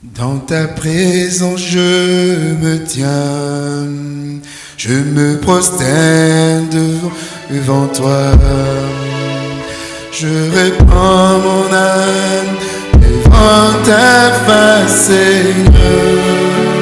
Dans ta présence, je me tiens, je me prosterne devant, toi. Je répands mon âme devant ta face, Seigneur.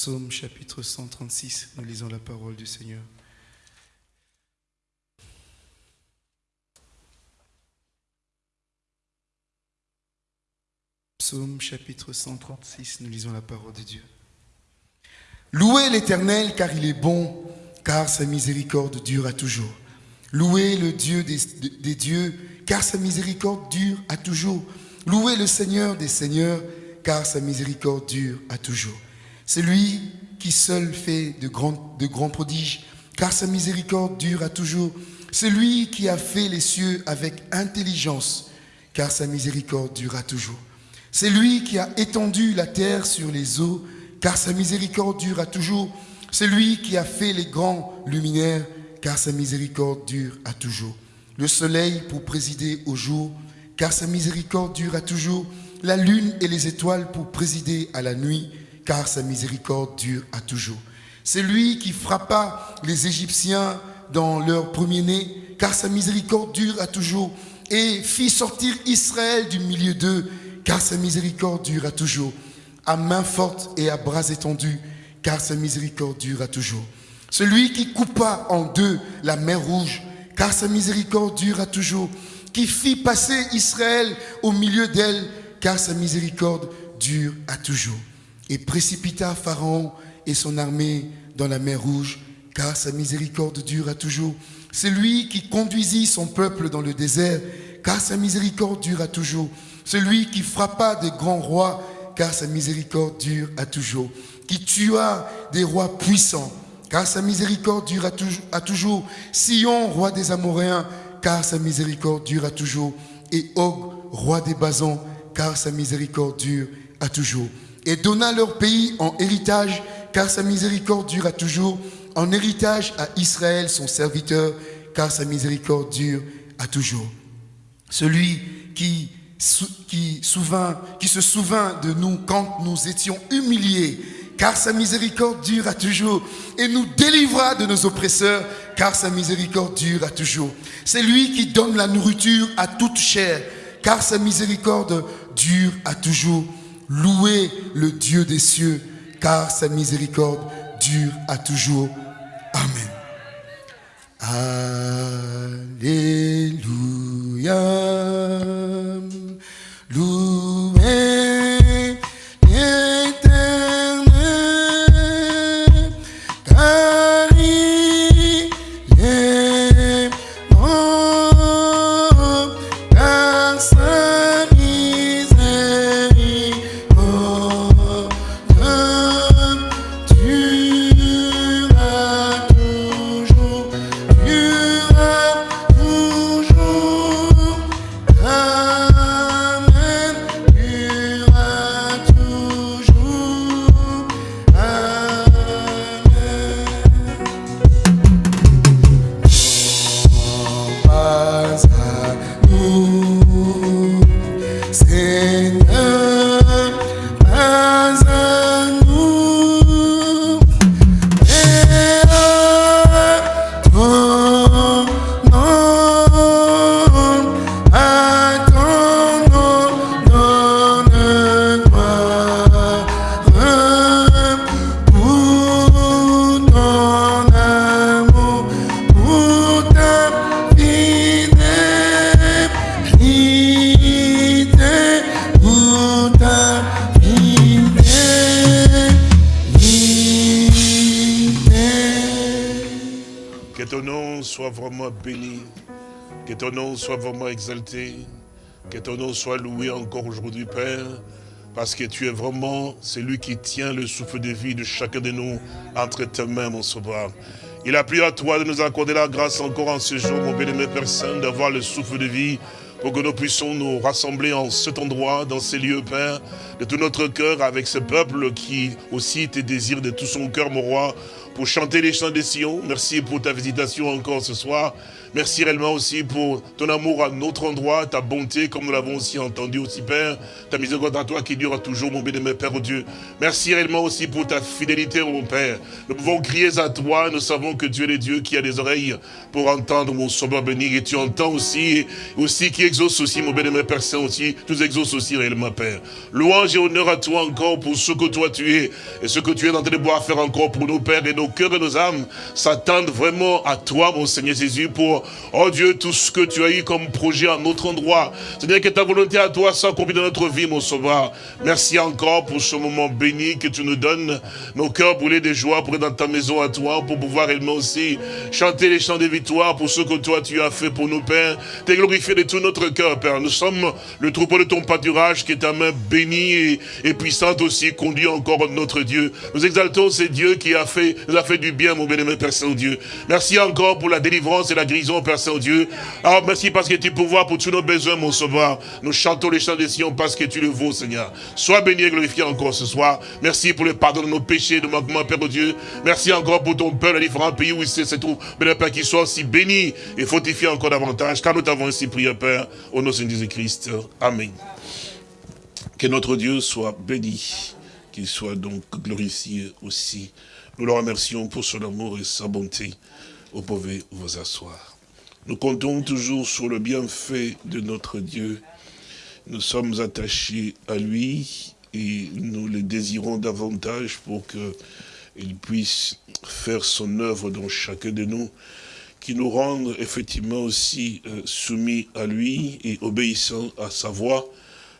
Psaume chapitre 136, nous lisons la parole du Seigneur. Psaume chapitre 136, nous lisons la parole de Dieu. Louez l'Éternel car il est bon, car sa miséricorde dure à toujours. Louez le Dieu des, des dieux car sa miséricorde dure à toujours. Louez le Seigneur des seigneurs, car sa miséricorde dure à toujours. C'est lui qui seul fait de grands, prodiges, car sa miséricorde dure à toujours. C'est lui qui a fait les cieux avec intelligence, car sa miséricorde dure à toujours. C'est lui qui a étendu la terre sur les eaux, car sa miséricorde dure à toujours. C'est lui qui a fait les grands luminaires, car sa miséricorde dure à toujours le soleil pour présider au jour, car sa miséricorde dure à toujours, la lune et les étoiles pour présider à la nuit, car sa miséricorde dure à toujours. C'est lui qui frappa les Égyptiens dans leur premier-né, car sa miséricorde dure à toujours, et fit sortir Israël du milieu d'eux, car sa miséricorde dure à toujours, à main forte et à bras étendus, car sa miséricorde dure à toujours. Celui qui coupa en deux la mer rouge, car sa miséricorde dure à toujours, qui fit passer Israël au milieu d'elle, car sa miséricorde dure à toujours, et précipita Pharaon et son armée dans la mer rouge, car sa miséricorde dure à toujours. C'est lui qui conduisit son peuple dans le désert, car sa miséricorde dure à toujours. Celui qui frappa des grands rois, car sa miséricorde dure à toujours. Qui tua des rois puissants, car sa miséricorde dure à toujours. Sion, roi des Amoréens, car sa miséricorde dure à toujours. Et Og, roi des Basans, car sa miséricorde dure à toujours. Et donna leur pays en héritage, car sa miséricorde dure à toujours. En héritage à Israël, son serviteur, car sa miséricorde dure à toujours. Celui qui qui, se souvint de nous quand nous étions humiliés, car sa miséricorde dure à toujours, et nous délivra de nos oppresseurs, car sa miséricorde dure à toujours. C'est lui qui donne la nourriture à toute chair, car sa miséricorde dure à toujours. Louez le Dieu des cieux, car sa miséricorde dure à toujours. Amen. Alléluia. Ton nom soit vraiment exalté. Que ton nom soit loué encore aujourd'hui, Père. Parce que tu es vraiment celui qui tient le souffle de vie de chacun de nous entre tes mains, mon sauveur. Il a plu à toi de nous accorder la grâce encore en ce jour, mon bien-aimé Saint, d'avoir le souffle de vie pour que nous puissions nous rassembler en cet endroit, dans ces lieux, Père, de tout notre cœur, avec ce peuple qui aussi te désire de tout son cœur, mon roi, pour chanter les chants des Sion. Merci pour ta visitation encore ce soir. Merci réellement aussi pour ton amour à notre endroit, ta bonté, comme nous l'avons aussi entendu aussi, Père. Ta miséricorde à toi qui dure toujours, mon bien-aimé Père oh Dieu. Merci réellement aussi pour ta fidélité, mon Père. Nous pouvons crier à toi, nous savons que tu es le Dieu qui a des oreilles pour entendre mon sauveur béni. Et tu entends aussi, aussi qui exauce aussi, mon bien-aimé Père Saint aussi, nous exauces aussi réellement, Père. Louange et honneur à toi encore pour ce que toi tu es et ce que tu es en train de pouvoir faire encore pour nos pères et nos cœurs et nos âmes s'attendent vraiment à toi, mon Seigneur Jésus, pour, oh Dieu, tout ce que tu as eu comme projet à notre endroit. Seigneur, que ta volonté à toi soit accomplie dans notre vie, mon sauveur. Merci encore pour ce moment béni que tu nous donnes. Nos cœurs brûlés de joie pour être dans ta maison à toi, pour pouvoir réellement aussi chanter les chants de victoire pour ce que toi tu as fait pour nous, Père. T'es glorifié de tout notre cœur, Père. Nous sommes le troupeau de ton pâturage qui est ta main bénie et, et puissante aussi, conduit encore notre Dieu. Nous exaltons ce Dieu qui a fait, nous a fait du bien, mon bien-aimé Père Saint-Dieu. Merci encore pour la délivrance et la guérison, Père Saint-Dieu. Ah, merci parce que tu pouvoir pour tous nos besoins, mon sauveur. Nous chantons les chants des Sion parce que tu le vaux, Seigneur. Sois béni et glorifié encore ce soir. Merci pour le pardon de nos péchés, de manquements, Père Dieu. Merci encore pour ton peuple, les différents pays où il se trouve. Béni, Père, qu'il soit aussi béni et fortifié encore davantage, car nous t'avons ainsi prié, Père, au nom de Jésus-Christ. Amen. Que notre Dieu soit béni, qu'il soit donc glorifié aussi. Nous le remercions pour son amour et sa bonté. Vous pouvez vous asseoir. Nous comptons toujours sur le bienfait de notre Dieu. Nous sommes attachés à lui et nous le désirons davantage pour qu'il puisse faire son œuvre dans chacun de nous, qui nous rende effectivement aussi euh, soumis à lui et obéissants à sa voix,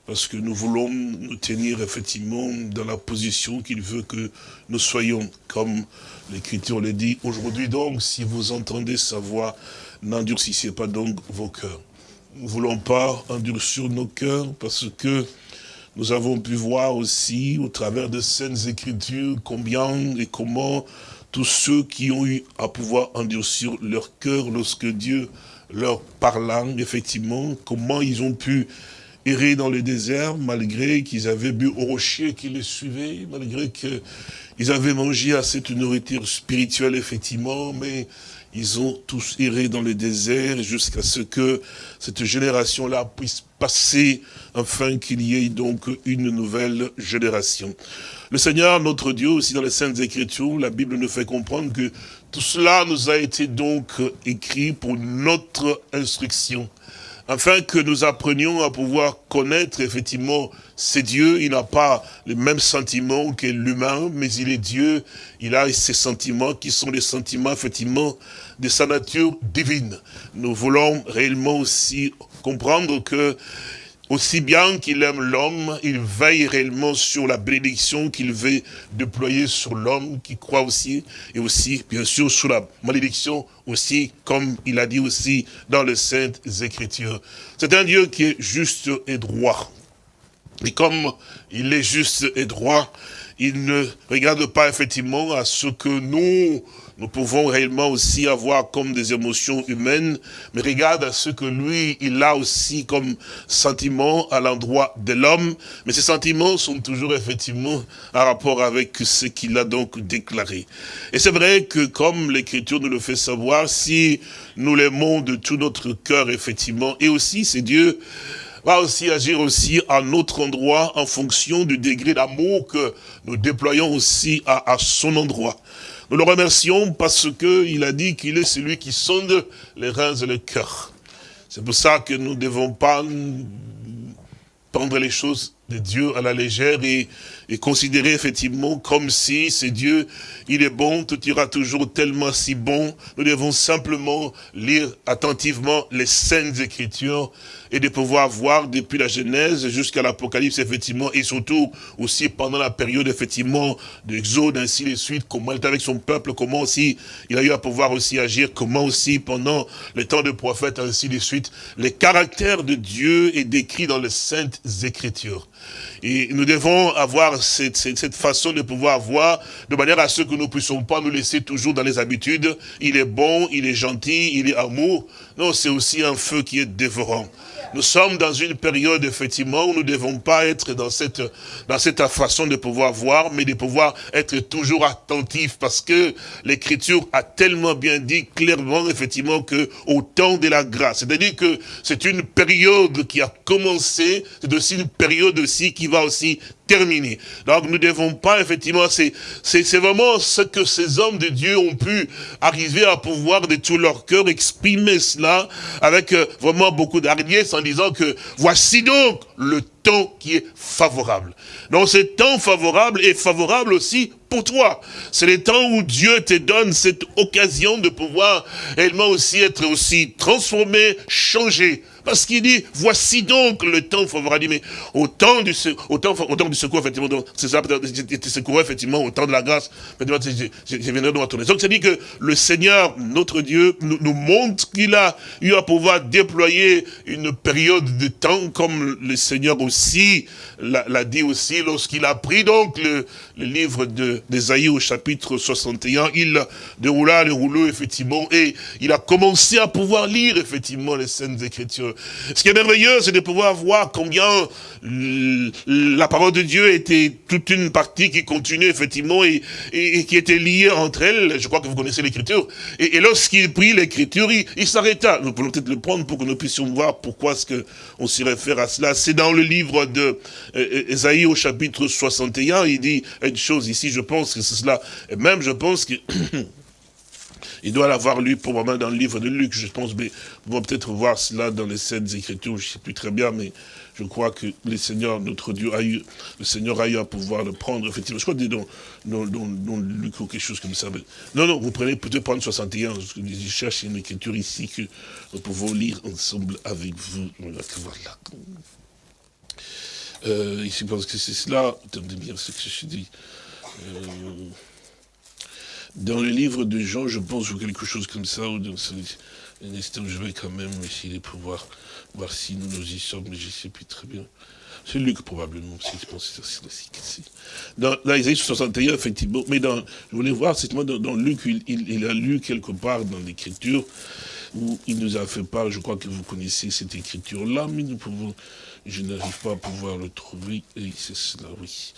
parce que nous voulons nous tenir effectivement dans la position qu'il veut que nous soyons, comme l'Écriture le dit. Aujourd'hui donc, si vous entendez sa voix, n'endurcissez pas donc vos cœurs. Nous ne voulons pas endurcir nos cœurs parce que nous avons pu voir aussi au travers de scènes écritures combien et comment tous ceux qui ont eu à pouvoir endurcir leur cœur lorsque Dieu leur parla, effectivement, comment ils ont pu errer dans le désert malgré qu'ils avaient bu au rocher qui les suivait, malgré qu'ils avaient mangé à cette nourriture spirituelle, effectivement, mais ils ont tous erré dans le désert jusqu'à ce que cette génération-là puisse passer afin qu'il y ait donc une nouvelle génération. Le Seigneur, notre Dieu, aussi dans les Saintes Écritures, la Bible nous fait comprendre que tout cela nous a été donc écrit pour notre instruction afin que nous apprenions à pouvoir connaître effectivement c'est Dieu, il n'a pas les mêmes sentiments que l'humain, mais il est Dieu, il a ses sentiments qui sont les sentiments effectivement de sa nature divine. Nous voulons réellement aussi comprendre que aussi bien qu'il aime l'homme, il veille réellement sur la bénédiction qu'il veut déployer sur l'homme qui croit aussi, et aussi, bien sûr, sur la malédiction aussi, comme il a dit aussi dans les Saintes Écritures. C'est un Dieu qui est juste et droit. Et comme il est juste et droit, il ne regarde pas effectivement à ce que nous, nous pouvons réellement aussi avoir comme des émotions humaines, mais regarde à ce que lui, il a aussi comme sentiment à l'endroit de l'homme, mais ces sentiments sont toujours effectivement en rapport avec ce qu'il a donc déclaré. Et c'est vrai que comme l'Écriture nous le fait savoir, si nous l'aimons de tout notre cœur, effectivement, et aussi c'est Dieu va aussi agir aussi à notre endroit en fonction du degré d'amour que nous déployons aussi à, son endroit. Nous le remercions parce qu'il a dit qu'il est celui qui sonde les reins et le cœur. C'est pour ça que nous ne devons pas prendre les choses de Dieu à la légère et, et considérer effectivement comme si c'est Dieu, il est bon, tout ira toujours tellement si bon. Nous devons simplement lire attentivement les saintes écritures et de pouvoir voir depuis la Genèse jusqu'à l'Apocalypse, effectivement, et surtout aussi pendant la période, effectivement, d'Exode, ainsi de suite, comment il est avec son peuple, comment aussi il a eu à pouvoir aussi agir, comment aussi pendant le temps de prophète, ainsi de suite, les caractères de Dieu est décrit dans les saintes écritures. Et nous devons avoir cette, façon de pouvoir voir, de manière à ce que nous ne puissions pas nous laisser toujours dans les habitudes. Il est bon, il est gentil, il est amour. Non, c'est aussi un feu qui est dévorant. Nous sommes dans une période, effectivement, où nous ne devons pas être dans cette, dans cette façon de pouvoir voir, mais de pouvoir être toujours attentifs, parce que l'Écriture a tellement bien dit clairement, effectivement, que au temps de la grâce, c'est-à-dire que c'est une période qui a commencé, c'est aussi une période aussi qui va aussi terminé. Donc nous ne devons pas, effectivement, c'est vraiment ce que ces hommes de Dieu ont pu arriver à pouvoir de tout leur cœur exprimer cela avec euh, vraiment beaucoup d'hardiesse en disant que voici donc le temps qui est favorable. Donc ce temps favorable est favorable aussi pour toi. C'est le temps où Dieu te donne cette occasion de pouvoir réellement aussi être aussi transformé, changé. Parce qu'il dit, voici donc le temps favorable. Mais au temps du, au temps, au temps du secours, effectivement, c'est ça, peut-être, secours, effectivement, au temps de la grâce, je, je, viendrai dans ton Donc, c'est dit que le Seigneur, notre Dieu, nous, nous montre qu'il a eu à pouvoir déployer une période de temps, comme le Seigneur l'a dit aussi, lorsqu'il a pris donc le, livre d'Esaïe au chapitre 61, il déroula le rouleau, effectivement, et il a commencé à pouvoir lire, effectivement, les Saintes Écritures. Ce qui est merveilleux, c'est de pouvoir voir combien la parole de Dieu était toute une partie qui continuait effectivement et, qui était liée entre elles. Je crois que vous connaissez l'écriture. Et, lorsqu'il prit l'écriture, il, il s'arrêta. Nous pouvons peut-être le prendre pour que nous puissions voir pourquoi est-ce qu'on s'y réfère à cela. C'est dans le livre de Esaïe au chapitre 61, il dit une chose ici, je pense que c'est cela. Et même je pense que Il doit l'avoir lu probablement dans le livre de Luc, je pense, mais on va peut-être voir cela dans les scènes écritures, je ne sais plus très bien, mais je crois que le Seigneur, notre Dieu, a eu, le Seigneur a eu à pouvoir le prendre, effectivement. Je crois que dans, dans, dans, Luc ou quelque chose comme ça. Non, non, vous prenez peut-être prendre 61, je cherche une écriture ici que nous pouvons lire ensemble avec vous. Voilà. Euh, parce que c'est cela, attendez bien ce que je dis. Euh, dans le livre de Jean, je pense, ou quelque chose comme ça, ou dans un instant, je vais quand même essayer de pouvoir voir si nous nous y sommes, mais je ne sais plus très bien. C'est Luc, probablement, si je pense que c'est Dans, dans Isaïe 61, effectivement, mais dans, je voulais voir, c'est dans, dans Luc, il, il, il, a lu quelque part dans l'écriture, où il nous a fait part, je crois que vous connaissez cette écriture-là, mais nous pouvons, je n'arrive pas à pouvoir le trouver, et c'est cela, oui.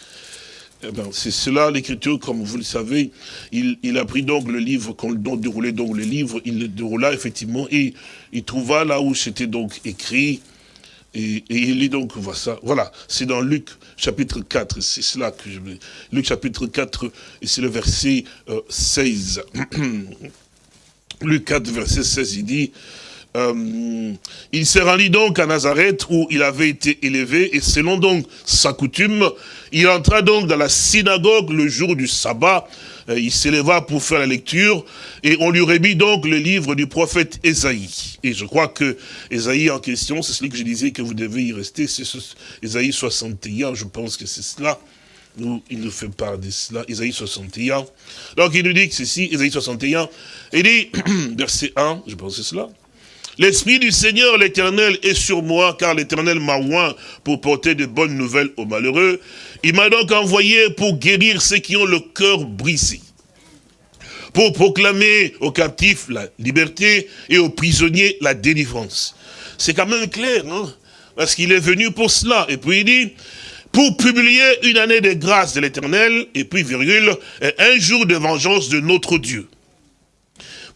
eh ben, c'est cela l'écriture, comme vous le savez. Il, a pris donc le livre, quand on déroulait donc le livre, il le déroula effectivement et il trouva là où c'était donc écrit. Et, il lit donc, ça. Voilà, c'est dans Luc chapitre 4, c'est cela que je veux. Luc chapitre 4, et c'est le verset 16. Euh, Luc 4, verset 16, il dit, euh, il s'est rendu donc à Nazareth où il avait été élevé et selon donc sa coutume, il entra donc dans la synagogue le jour du sabbat. Euh, il s'éleva pour faire la lecture et on lui remis donc le livre du prophète Esaïe. Et je crois que Esaïe en question, c'est celui que je disais que vous devez y rester, c'est Esaïe 61, je pense que c'est cela. Nous, il nous fait part de cela, Esaïe 61. Donc il nous dit que ceci, Esaïe 61, il dit, verset 1, je pense que c'est cela. L'Esprit du Seigneur, l'Éternel, est sur moi, car l'Éternel m'a oint pour porter de bonnes nouvelles aux malheureux. Il m'a donc envoyé pour guérir ceux qui ont le cœur brisé, pour proclamer aux captifs la liberté et aux prisonniers la délivrance. C'est quand même clair, non Parce qu'il est venu pour cela. Et puis il dit, pour publier une année de grâce de l'Éternel, et puis virgule, un jour de vengeance de notre Dieu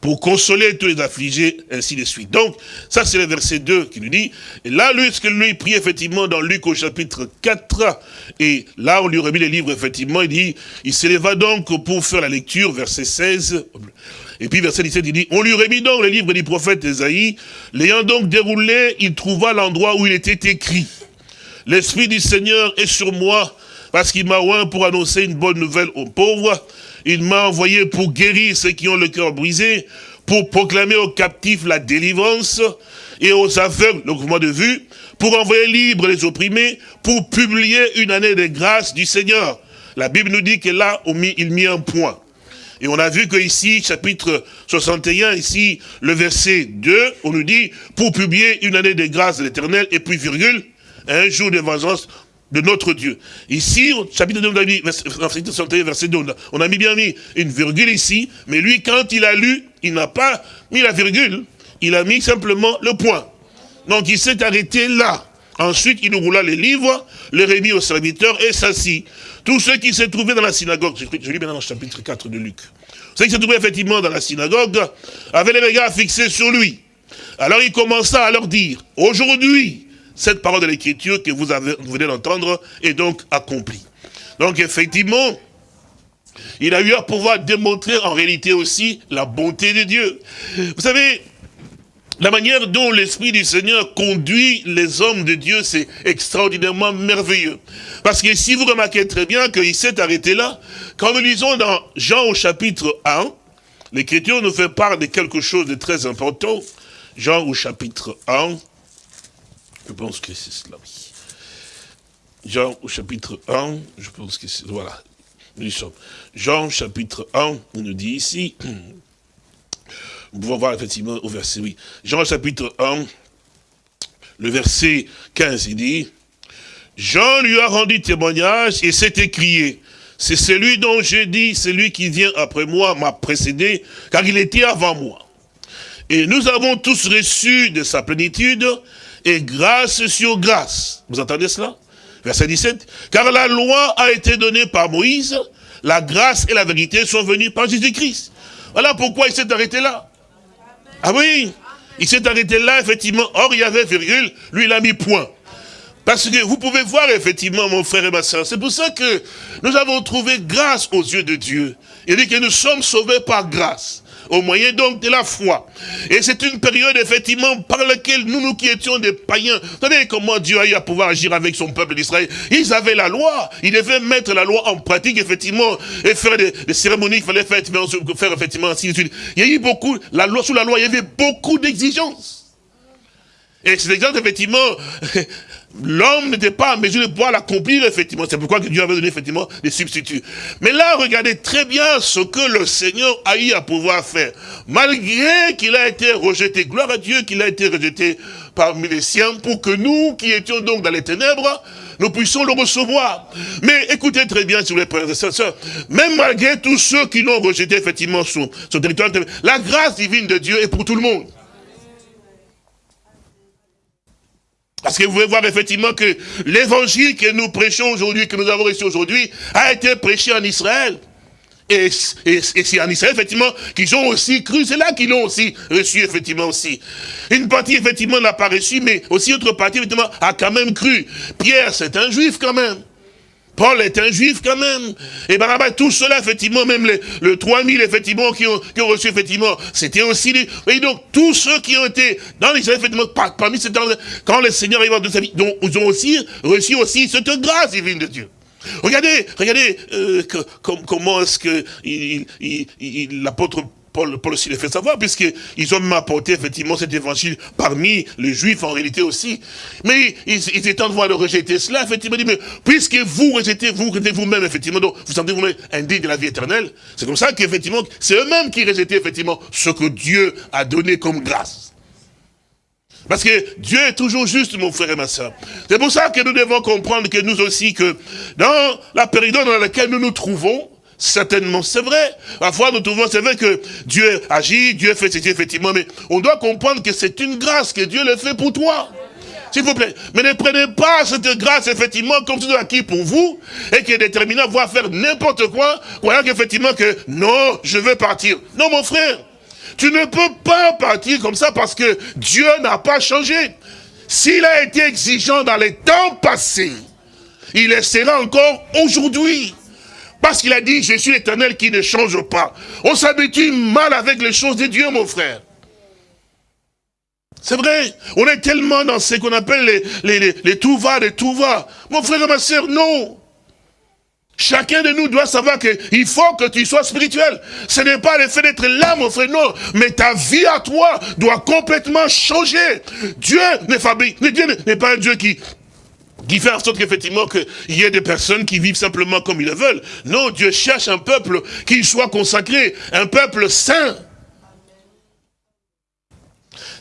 pour consoler tous les affligés, ainsi de suite. Donc, ça c'est le verset 2 qui nous dit, et là, lui, ce que lui prie effectivement dans Luc au chapitre 4, et là, on lui remet les livres, effectivement, il dit, il s'éleva donc pour faire la lecture, verset 16, et puis verset 17, il dit, on lui remet donc les livres du prophète Esaïe, l'ayant donc déroulé, il trouva l'endroit où il était écrit. L'Esprit du Seigneur est sur moi, parce qu'il m'a oint pour annoncer une bonne nouvelle aux pauvres, il m'a envoyé pour guérir ceux qui ont le cœur brisé, pour proclamer aux captifs la délivrance et aux aveugles le mouvement de vue, pour envoyer libres les opprimés, pour publier une année de grâce du Seigneur. La Bible nous dit que là, il mit un point. Et on a vu que ici, chapitre 61, ici, le verset 2, on nous dit, pour publier une année de grâce de l'éternel, et puis virgule, un jour de vengeance de notre Dieu. Ici, au chapitre 2, on a mis, verset 2, on a mis bien mis une virgule ici, mais lui, quand il a lu, il n'a pas mis la virgule, il a mis simplement le point. Donc il s'est arrêté là. Ensuite, il roula les livres, les remis au serviteur et s'assit. Tous ceux qui s'est trouvaient dans la synagogue, je lis maintenant le chapitre 4 de Luc, ceux qui s'est trouvaient effectivement dans la synagogue avaient les regards fixés sur lui. Alors il commença à leur dire, aujourd'hui, cette parole de l'écriture que vous, avez, venez d'entendre est donc accomplie. Donc effectivement, il a eu à pouvoir démontrer en réalité aussi la bonté de Dieu. Vous savez, la manière dont l'Esprit du Seigneur conduit les hommes de Dieu, c'est extraordinairement merveilleux. Parce que si vous remarquez très bien qu'il s'est arrêté là, quand nous lisons dans Jean au chapitre 1, l'Écriture nous fait part de quelque chose de très important. Jean au chapitre 1, je pense que c'est cela, oui. Jean au chapitre 1, je pense que c'est... Voilà, nous y sommes. Jean chapitre 1, on nous dit ici, nous pouvons voir effectivement au verset, oui. Jean chapitre 1, le verset 15, il dit, Jean lui a rendu témoignage et s'est écrié, c'est celui dont j'ai dit, celui qui vient après moi m'a précédé, car il était avant moi. Et nous avons tous reçu de sa plénitude et grâce sur grâce. Vous entendez cela? Verset 17. Car la loi a été donnée par Moïse, la grâce et la vérité sont venues par Jésus-Christ. Voilà pourquoi il s'est arrêté là. Ah oui, il s'est arrêté là, effectivement. Or, il y avait virgule, lui, il a mis point. Parce que vous pouvez voir, effectivement, mon frère et ma soeur, c'est pour ça que nous avons trouvé grâce aux yeux de Dieu. Il dit que nous sommes sauvés par grâce au moyen donc de la foi. Et c'est une période effectivement par laquelle nous, nous qui étions des païens, vous savez comment Dieu a eu à pouvoir agir avec son peuple d'Israël Ils avaient la loi, ils devaient mettre la loi en pratique effectivement et faire des, cérémonies qu'il fallait faire, faire effectivement ainsi de suite. Il y a eu beaucoup, la loi, sous la loi, il y avait beaucoup d'exigences. Et c'est exemple, effectivement, l'homme n'était pas en mesure de pouvoir l'accomplir, effectivement. C'est pourquoi Dieu avait donné, effectivement, des substituts. Mais là, regardez très bien ce que le Seigneur a eu à pouvoir faire. Malgré qu'il a été rejeté, gloire à Dieu qu'il a été rejeté parmi les siens, pour que nous, qui étions donc dans les ténèbres, nous puissions le recevoir. Mais écoutez très bien, sur les frères et sœurs, même malgré tous ceux qui l'ont rejeté, effectivement, sur son territoire, la grâce divine de Dieu est pour tout le monde. Parce que vous pouvez voir effectivement que l'évangile que nous prêchons aujourd'hui, que nous avons reçu aujourd'hui, a été prêché en Israël. Et, c'est en Israël, effectivement, qu'ils ont aussi cru. C'est là qu'ils l'ont aussi reçu, effectivement, aussi. Une partie, effectivement, n'a pas reçu, mais aussi autre partie, effectivement, a quand même cru. Pierre, c'est un juif, quand même. Paul est un juif quand même. Et Barabas, tout cela, effectivement, même les, le 3000, effectivement, qui ont, qui ont reçu, effectivement, c'était aussi les... Et donc, tous ceux qui ont été dans l'Israël, effectivement, parmi ces temps quand le Seigneur est de sa vie, donc, ils ont aussi reçu aussi cette grâce divine de Dieu. Regardez, regardez euh, comment est-ce que l'apôtre Paul, Paul aussi les fait savoir, puisqu'ils ont même apporté effectivement cet évangile parmi les juifs en réalité aussi. Mais ils, ils étaient en train de rejeter cela, effectivement, mais puisque vous rejetez, vous rejetez vous-même, effectivement, donc vous sentez vous-même indigne de la vie éternelle, c'est comme ça qu'effectivement, c'est eux-mêmes qui rejetaient effectivement ce que Dieu a donné comme grâce. Parce que Dieu est toujours juste, mon frère et ma soeur. C'est pour ça que nous devons comprendre que nous aussi, que dans la période dans laquelle nous nous trouvons, certainement c'est vrai. Parfois nous trouvons, c'est vrai que Dieu agit, Dieu fait ceci, effectivement, mais on doit comprendre que c'est une grâce que Dieu le fait pour toi. S'il vous plaît. Mais ne prenez pas cette grâce, effectivement, comme tout acquis pour vous, et qui est déterminé à voir faire n'importe quoi, croyant qu'effectivement que, non, je veux partir. Non, mon frère. Tu ne peux pas partir comme ça parce que Dieu n'a pas changé. S'il a été exigeant dans les temps passés, il le sera encore aujourd'hui. Parce qu'il a dit, je suis l'éternel qui ne change pas. On s'habitue mal avec les choses de Dieu, mon frère. C'est vrai, on est tellement dans ce qu'on appelle les, les, les, les tout va, les tout va. Mon frère et ma soeur, non. Chacun de nous doit savoir qu'il faut que tu sois spirituel. Ce n'est pas le fait d'être là, mon frère, non. Mais ta vie à toi doit complètement changer. Dieu n'est fabrique. Dieu n'est pas un Dieu qui, qui fait en sorte qu'effectivement qu'il y ait des personnes qui vivent simplement comme ils le veulent. Non, Dieu cherche un peuple qui soit consacré, un peuple saint.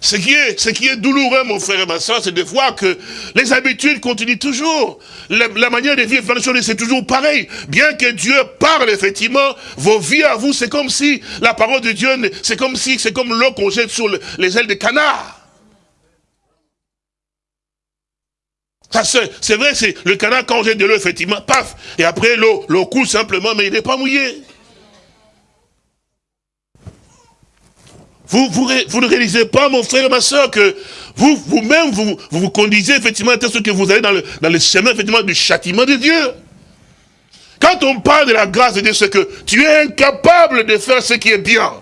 Ce qui est, ce qui est douloureux, mon frère et ma soeur, c'est de voir que les habitudes continuent toujours. La, manière de vivre, c'est toujours pareil. Bien que Dieu parle, effectivement, vos vies à vous, c'est comme si la parole de Dieu, c'est comme si, c'est comme l'eau qu'on jette sur les ailes des canards. C'est vrai, c'est le canard quand jette de l'eau, effectivement, paf, et après l'eau, l'eau coule simplement, mais il n'est pas mouillé. Vous, vous, ne réalisez pas, mon frère et ma soeur, que vous, vous-même, vous, vous, conduisez effectivement à ce que vous allez dans le, dans le chemin, effectivement, du châtiment de Dieu. Quand on parle de la grâce de Dieu, c'est que tu es incapable de faire ce qui est bien.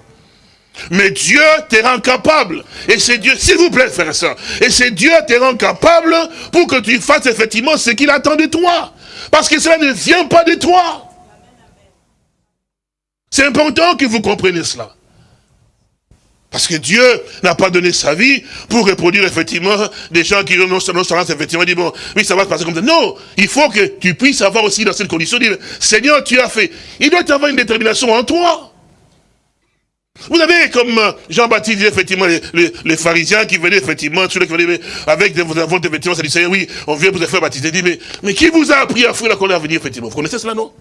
Mais Dieu te rend capable. Et c'est Dieu, s'il vous plaît, frère et et c'est Dieu te rend capable pour que tu fasses effectivement ce qu'il attend de toi. Parce que cela ne vient pas de toi. C'est important que vous compreniez cela. Parce que Dieu n'a pas donné sa vie pour reproduire effectivement des gens qui non seulement effectivement dit bon, oui ça va se passer comme ça. Non, il faut que tu puisses avoir aussi dans cette condition, dire Seigneur tu as fait. Il doit y avoir une détermination en toi. Vous avez comme euh, Jean-Baptiste effectivement les, pharisiens qui venaient effectivement, ceux venaient avec des vôtres effectivement, ça disait oui, on vient vous faire baptiser. Dit mais, mais qui vous a appris à faire la colère à venir effectivement? Vous connaissez cela non?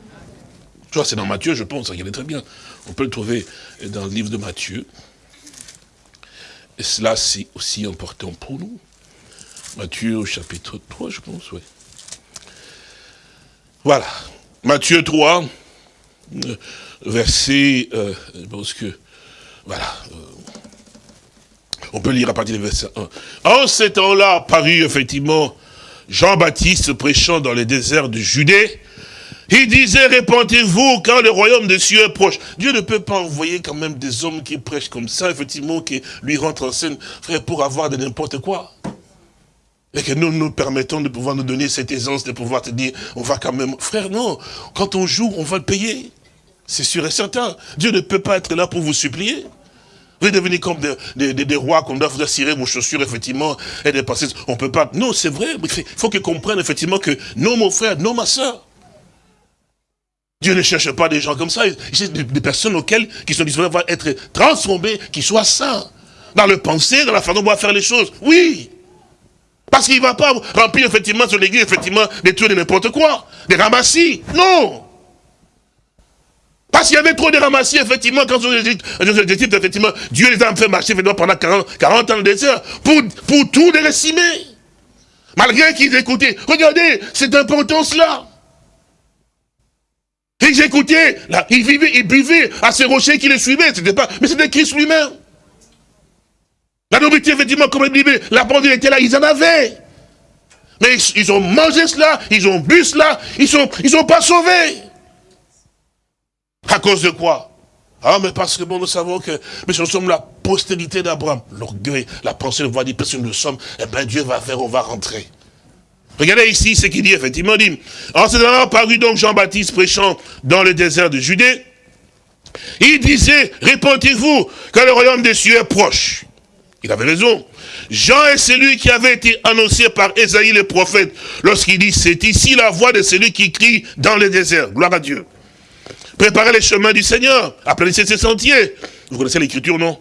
Tu vois, c'est dans Matthieu, je pense, il est très bien. On peut le trouver dans le livre de Matthieu. Et cela, c'est aussi important pour nous. Matthieu au chapitre 3, je pense, oui. Voilà. Matthieu 3, euh, verset, euh, je pense que, voilà. Euh, on peut lire à partir du verset 1. En ce temps-là, paru effectivement Jean-Baptiste prêchant dans les déserts de Judée, il disait, répentez-vous quand le royaume des cieux est proche. Dieu ne peut pas envoyer quand même des hommes qui prêchent comme ça, effectivement, qui lui rentrent en scène, frère, pour avoir de n'importe quoi. Et que nous nous permettons de pouvoir nous donner cette aisance de pouvoir te dire, on va quand même... Frère, non, quand on joue, on va le payer. C'est sûr et certain. Dieu ne peut pas être là pour vous supplier. Vous devenez comme des, rois qu'on doit vous assurer vos chaussures, effectivement, et des passés. On peut pas. Non, c'est vrai. Il faut qu'ils comprennent, effectivement, que non, mon frère, non, ma soeur. Dieu ne cherche pas des gens comme ça. Il cherche des, personnes auxquelles, qui sont disposées à être transformées, qui soient saints. Dans le pensée, dans la façon dont on va faire les choses. Oui. Parce qu'il ne va pas remplir effectivement sur l'église, effectivement, des trucs de n'importe quoi. Des ramassis. Non. Parce qu'il y avait trop de ramassis, effectivement, quand on Égypte, effectivement, Dieu les a fait marcher pendant 40, 40 ans de désert pour, pour tout les récimer. Malgré qu'ils écoutaient. Regardez, cette importance-là. Ils écoutaient, là, ils vivaient, ils buvaient à ces rochers qui les suivaient. C'était pas, mais c'était Christ lui-même. La nourriture, effectivement, comme il disait, la bande était là, ils en avaient. Mais ils, ont mangé cela, ils ont bu cela, ils sont, ils sont pas sauvés. À cause de quoi? Ah, mais parce que bon, nous savons que mais nous sommes la postérité d'Abraham. L'orgueil, la pensée de voir parce que nous sommes, eh bien Dieu va faire, on va rentrer. Regardez ici ce qu'il dit, effectivement, dit, en ce moment paru donc Jean-Baptiste prêchant dans le désert de Judée, il disait, répondez-vous que le royaume des cieux est proche. Il avait raison. Jean est celui qui avait été annoncé par Esaïe le prophète lorsqu'il dit, c'est ici la voix de celui qui crie dans le désert. Gloire à Dieu. Préparez les chemins du Seigneur, aplanissez ses sentiers. Vous connaissez l'écriture, non?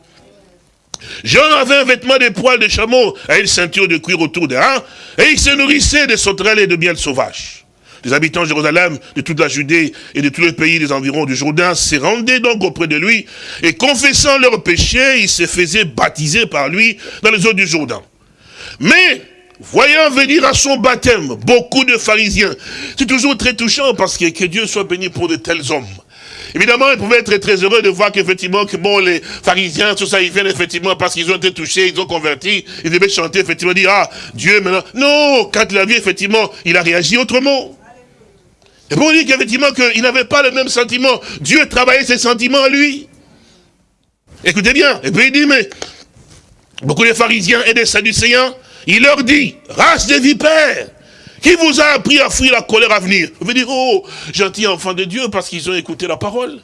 Jean avait un vêtement de poils de chameau et une ceinture de cuir autour des reins, et il se nourrissait de sauterelles et de miel sauvage. Les habitants de Jérusalem, de toute la Judée et de tous les pays des environs du Jourdain se rendaient donc auprès de lui, et confessant leurs péchés, ils se faisaient baptiser par lui dans les eaux du Jourdain. Mais, voyant venir à son baptême beaucoup de pharisiens, c'est toujours très touchant parce que, que Dieu soit béni pour de tels hommes. Évidemment, ils pouvaient être très heureux de voir qu'effectivement, que bon, les pharisiens, tout ça, ils viennent effectivement parce qu'ils ont été touchés, ils ont converti, ils devaient chanter, effectivement, dire, ah, Dieu maintenant. Non, quand il a vu, effectivement, il a réagi autrement. Et pour dire qu'effectivement, qu'il n'avait pas le même sentiment. Dieu travaillait ses sentiments à lui. Écoutez bien. Et puis il dit, mais, beaucoup de pharisiens et des sadducéens, il leur dit, race de vipères, qui vous a appris à fuir la colère à venir Vous dire, oh, gentil enfant de Dieu, parce qu'ils ont écouté la parole.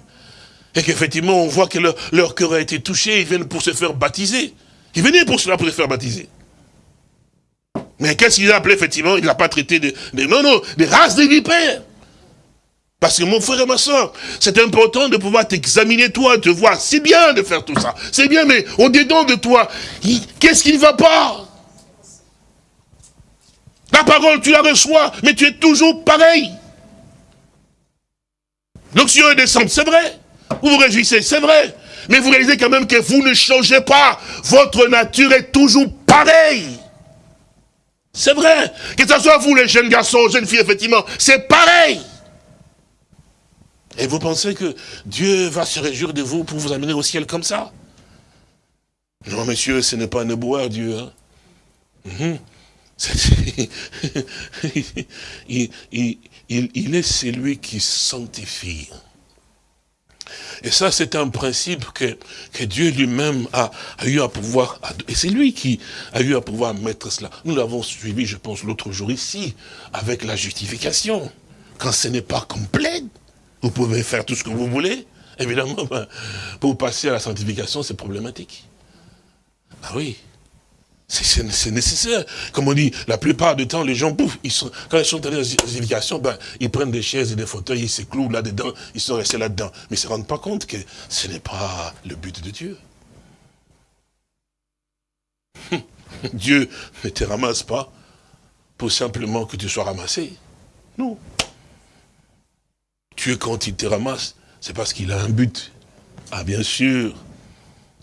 Et qu'effectivement, on voit que leur, cœur a été touché, ils viennent pour se faire baptiser. Ils venaient pour cela, pour se faire baptiser. Mais qu'est-ce qu'il a appelé, effectivement Il n'a pas traité de, Non, non, des races de vipères. Parce que mon frère et ma soeur, c'est important de pouvoir t'examiner toi, te voir. C'est bien de faire tout ça. C'est bien, mais au-dedans de toi, qu'est-ce qui ne va pas la parole, tu la reçois, mais tu es toujours pareil. L'onction est descente, c'est vrai. Vous vous réjouissez, c'est vrai. Mais vous réalisez quand même que vous ne changez pas. Votre nature est toujours pareille. C'est vrai. Que ce soit vous, les jeunes garçons, jeunes filles, effectivement, c'est pareil. Et vous pensez que Dieu va se réjouir de vous pour vous amener au ciel comme ça? Non, monsieur, ce n'est pas un boire, Dieu. Hein. Mhm. Il, est celui qui sanctifie. Et ça, c'est un principe que, que Dieu lui-même a, eu à pouvoir, et c'est lui qui a eu à pouvoir mettre cela. Nous l'avons suivi, je pense, l'autre jour ici, avec la justification. Quand ce n'est pas complet, vous pouvez faire tout ce que vous voulez. Évidemment, pour passer à la sanctification, c'est problématique. Ah oui, c'est nécessaire. Comme on dit, la plupart du temps, les gens, pouf, quand ils sont allés dans l'éducation, ben, ils prennent des chaises et des fauteuils, ils se clouent là-dedans, ils sont restés là-dedans. Mais ils ne se rendent pas compte que ce n'est pas le but de Dieu. Dieu ne te ramasse pas pour simplement que tu sois ramassé. Non. Dieu, quand il te ramasse, c'est parce qu'il a un but. Ah, bien sûr,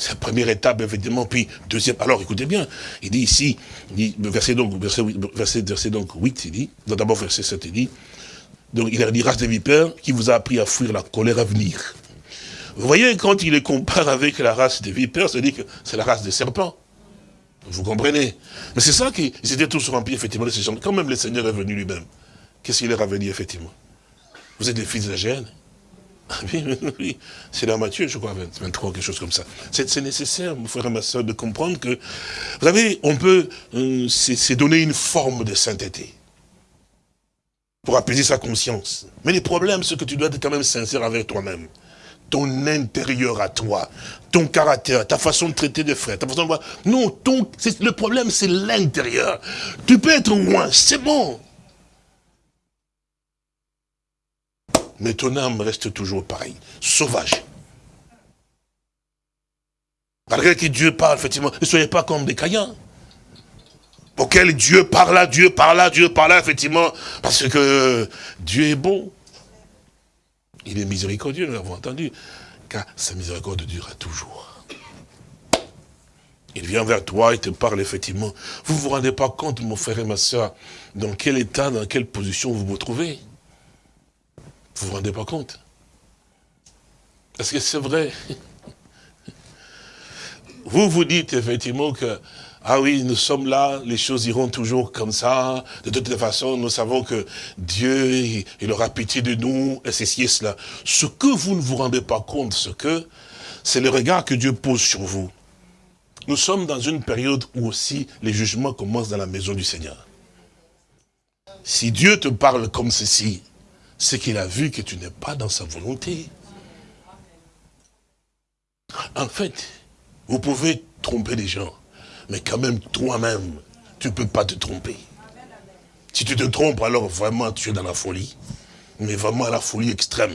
c'est la première étape, effectivement. Puis, deuxième. Alors, écoutez bien. Il dit ici, il verset, donc, verset, verset, donc 8, il dit, d'abord verset 7, il dit, donc il a dit, race de vipères, qui vous a appris à fuir la colère à venir. Vous voyez, quand il les compare avec la race des vipères, c'est-à-dire que c'est la race des serpents. Vous comprenez? Mais c'est ça qu'ils étaient tous remplis, effectivement, de ces gens. Quand même le Seigneur est venu lui-même, qu'est-ce qu'il leur avait dit, effectivement? Vous êtes des fils de la ah oui, oui, c'est dans Matthieu, je crois, 23, quelque chose comme ça. C'est nécessaire, mon frère et ma soeur, de comprendre que, vous savez, on peut, euh, c'est donner une forme de sainteté pour apaiser sa conscience. Mais le problème, c'est que tu dois être quand même sincère avec toi-même. Ton intérieur à toi, ton caractère, ta façon de traiter des frères, ta façon de voir. Non, ton, le problème, c'est l'intérieur. Tu peux être loin, c'est bon. Mais ton âme reste toujours pareille, sauvage. Malgré que Dieu parle, effectivement, ne soyez pas comme des caïens. Auquel Dieu parle Dieu parle Dieu parle effectivement, parce que Dieu est bon. Il est miséricordieux, nous l'avons entendu, car sa miséricorde durera toujours. Il vient vers toi, il te parle effectivement. Vous vous rendez pas compte, mon frère et ma soeur, dans quel état, dans quelle position vous vous trouvez? Vous vous rendez pas compte Est-ce que c'est vrai Vous vous dites effectivement que, ah oui, nous sommes là, les choses iront toujours comme ça. De toute façon, nous savons que Dieu, il aura pitié de nous, et ceci et cela. Ce que vous ne vous rendez pas compte, ce que, c'est le regard que Dieu pose sur vous. Nous sommes dans une période où aussi les jugements commencent dans la maison du Seigneur. Si Dieu te parle comme ceci, c'est qu'il a vu que tu n'es pas dans sa volonté. En fait, vous pouvez tromper les gens, mais quand même toi-même, tu ne peux pas te tromper. Si tu te trompes, alors vraiment tu es dans la folie. Mais vraiment la folie extrême.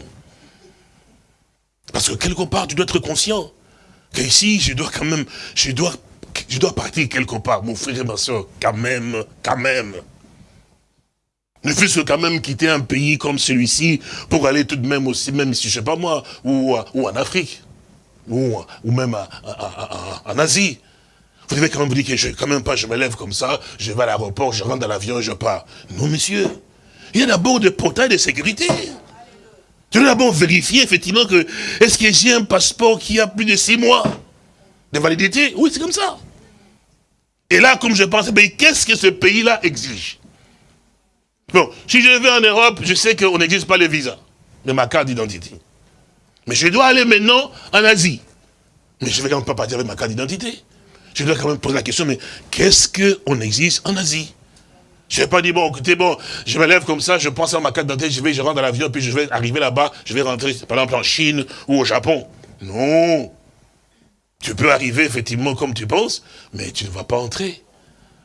Parce que quelque part, tu dois être conscient que ici, je dois quand même, je dois, je dois partir quelque part, mon frère et ma soeur, quand même, quand même. Ne fût-ce que quand même quitter un pays comme celui-ci pour aller tout de même aussi, même si je sais pas moi, ou, en Afrique, ou, même en Asie. Vous devez quand même vous dire que je quand même pas, je me lève comme ça, je vais à l'aéroport, je rentre dans l'avion, je pars. Non, monsieur. Il y a d'abord des portails de sécurité. Tu dois d'abord vérifier effectivement que, est-ce que j'ai un passeport qui a plus de six mois de validité? Oui, c'est comme ça. Et là, comme je pense, ben, qu'est-ce que ce pays-là exige? Bon, si je vais en Europe, je sais qu'on n'exige pas le visa de ma carte d'identité. Mais je dois aller maintenant en Asie. Mais je ne vais quand même pas partir avec ma carte d'identité. Je dois quand même poser la question, mais qu'est-ce qu'on exige en Asie? Je n'ai pas dit, bon, écoutez, bon, je me lève comme ça, je pense à ma carte d'identité, je vais, je rentre dans l'avion, puis je vais arriver là-bas, je vais rentrer, par exemple, en Chine ou au Japon. Non. Tu peux arriver, effectivement, comme tu penses, mais tu ne vas pas entrer.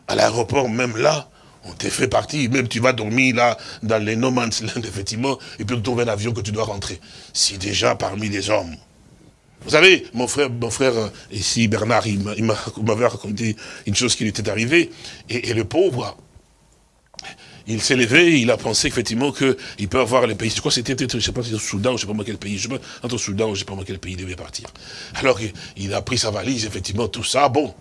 À l'aéroport, même là, on t'est fait partie, même tu vas dormir là, dans les no man's land, effectivement, et puis on trouve un avion que tu dois rentrer. Si déjà parmi les hommes. Vous savez, mon frère, mon frère euh, ici, Bernard, il m'avait raconté une chose qui lui était arrivée, et, le pauvre, il s'est levé, il a pensé effectivement qu'il peut avoir les pays. Je crois que c'était je sais pas si au Soudan, je sais pas moi quel pays, je sais pas, entre Soudan, je sais pas moi quel pays il devait partir. Alors il a pris sa valise, effectivement, tout ça, bon,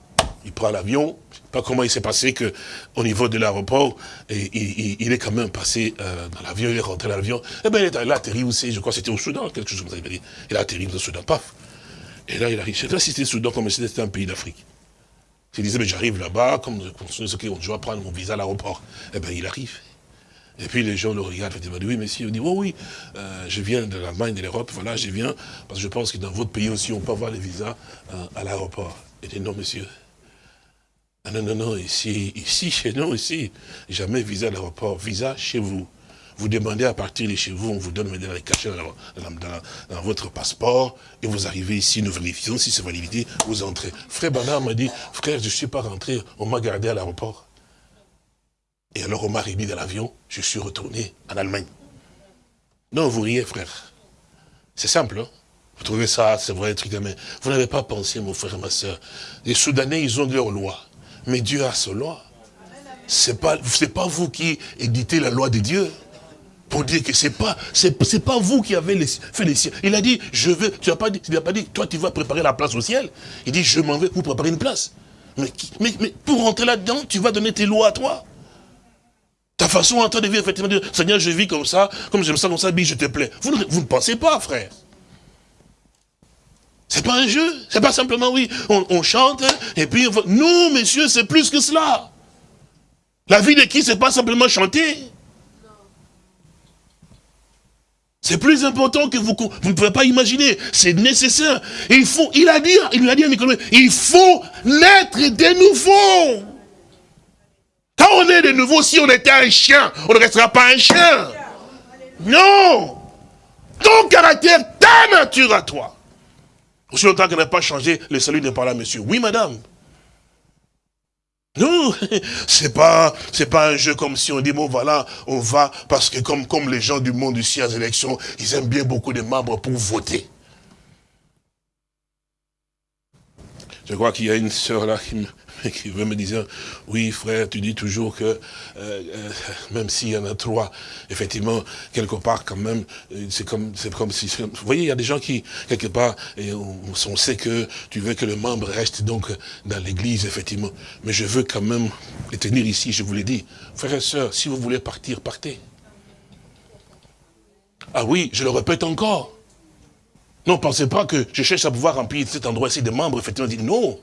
il prend l'avion, pas comment il s'est passé que au niveau de l'aéroport, il, est quand même passé euh, dans l'avion, il est rentré dans l'avion, et eh ben il, a atterri aussi, je crois que c'était au Soudan, quelque chose comme ça, il a atterri au Soudan, paf. Et là, il arrive, je sais pas si c'était le Soudan, comme si c'était un pays d'Afrique. Il disait, mais j'arrive là-bas, comme je dois prendre mon visa à l'aéroport. Eh bien, il arrive. Et puis les gens le regardent, ils disent, oui, monsieur, il dit, oh oui, euh, je viens de l'Allemagne, de l'Europe, voilà, je viens, parce que je pense que dans votre pays aussi, on peut avoir les visas euh, à l'aéroport. Il dit, non, monsieur. Ah, non, non, non, ici, ici, chez nous, ici, jamais visa à l'aéroport, visa chez vous. Vous demandez à partir de chez vous, on vous donne maintenant les cachets dans, votre passeport, et vous arrivez ici, nous vérifions si c'est validité, vous entrez. Frère Bernard m'a dit, frère, je ne suis pas rentré, on m'a gardé à l'aéroport. Et alors on m'a remis dans l'avion, je suis retourné en Allemagne. Non, vous riez, frère. C'est simple, hein Vous trouvez ça, c'est vrai, truc, mais vous n'avez pas pensé, mon frère ma soeur. Les Soudanais, ils ont leur loi. Mais Dieu a sa loi. C'est pas, pas vous qui éditez la loi de Dieu pour dire que c'est pas, c'est pas vous qui avez fait les cieux. Il a dit, je veux, tu n'as pas dit, tu n'as pas dit, toi tu vas préparer la place au ciel. Il dit, je m'en vais pour préparer une place. Mais, mais, mais pour rentrer là-dedans, tu vas donner tes lois à toi. Ta façon en train de vivre, effectivement, Seigneur, je vis comme ça, comme j'aime ça, comme ça, je te plais. Vous ne pensez pas, frère. C'est pas un jeu. C'est pas simplement, oui, on, chante, et puis, on non, messieurs, c'est plus que cela. La vie de qui, c'est pas simplement chanter. C'est plus important que vous, vous ne pouvez pas imaginer. C'est nécessaire. il faut, il a dit, il a dit à Nicolas, il faut naître de nouveau. Quand on est de nouveau, si on était un chien, on ne restera pas un chien. Non. Ton caractère, ta nature à toi. Aussi longtemps qu'elle n'a pas changé, le salut n'est pas là, monsieur. Oui, madame. Non, c'est pas, c'est pas un jeu comme si on dit, bon voilà, on va, parce que comme, comme les gens du monde ici aux élections, ils aiment bien beaucoup de membres pour voter. Je crois qu'il y a une sœur là qui, me, qui veut me dire, oui frère, tu dis toujours que euh, euh, même s'il y en a trois, effectivement, quelque part quand même, euh, c'est comme, c'est comme si, vous voyez, il y a des gens qui, quelque part, et on, sait que tu veux que le membre reste donc dans l'église, effectivement. Mais je veux quand même les tenir ici, je vous l'ai dit. Frères et sœurs, si vous voulez partir, partez. Ah oui, je le répète encore. Non, pensez pas que je cherche à pouvoir remplir cet endroit-ci de membres, effectivement, dit non.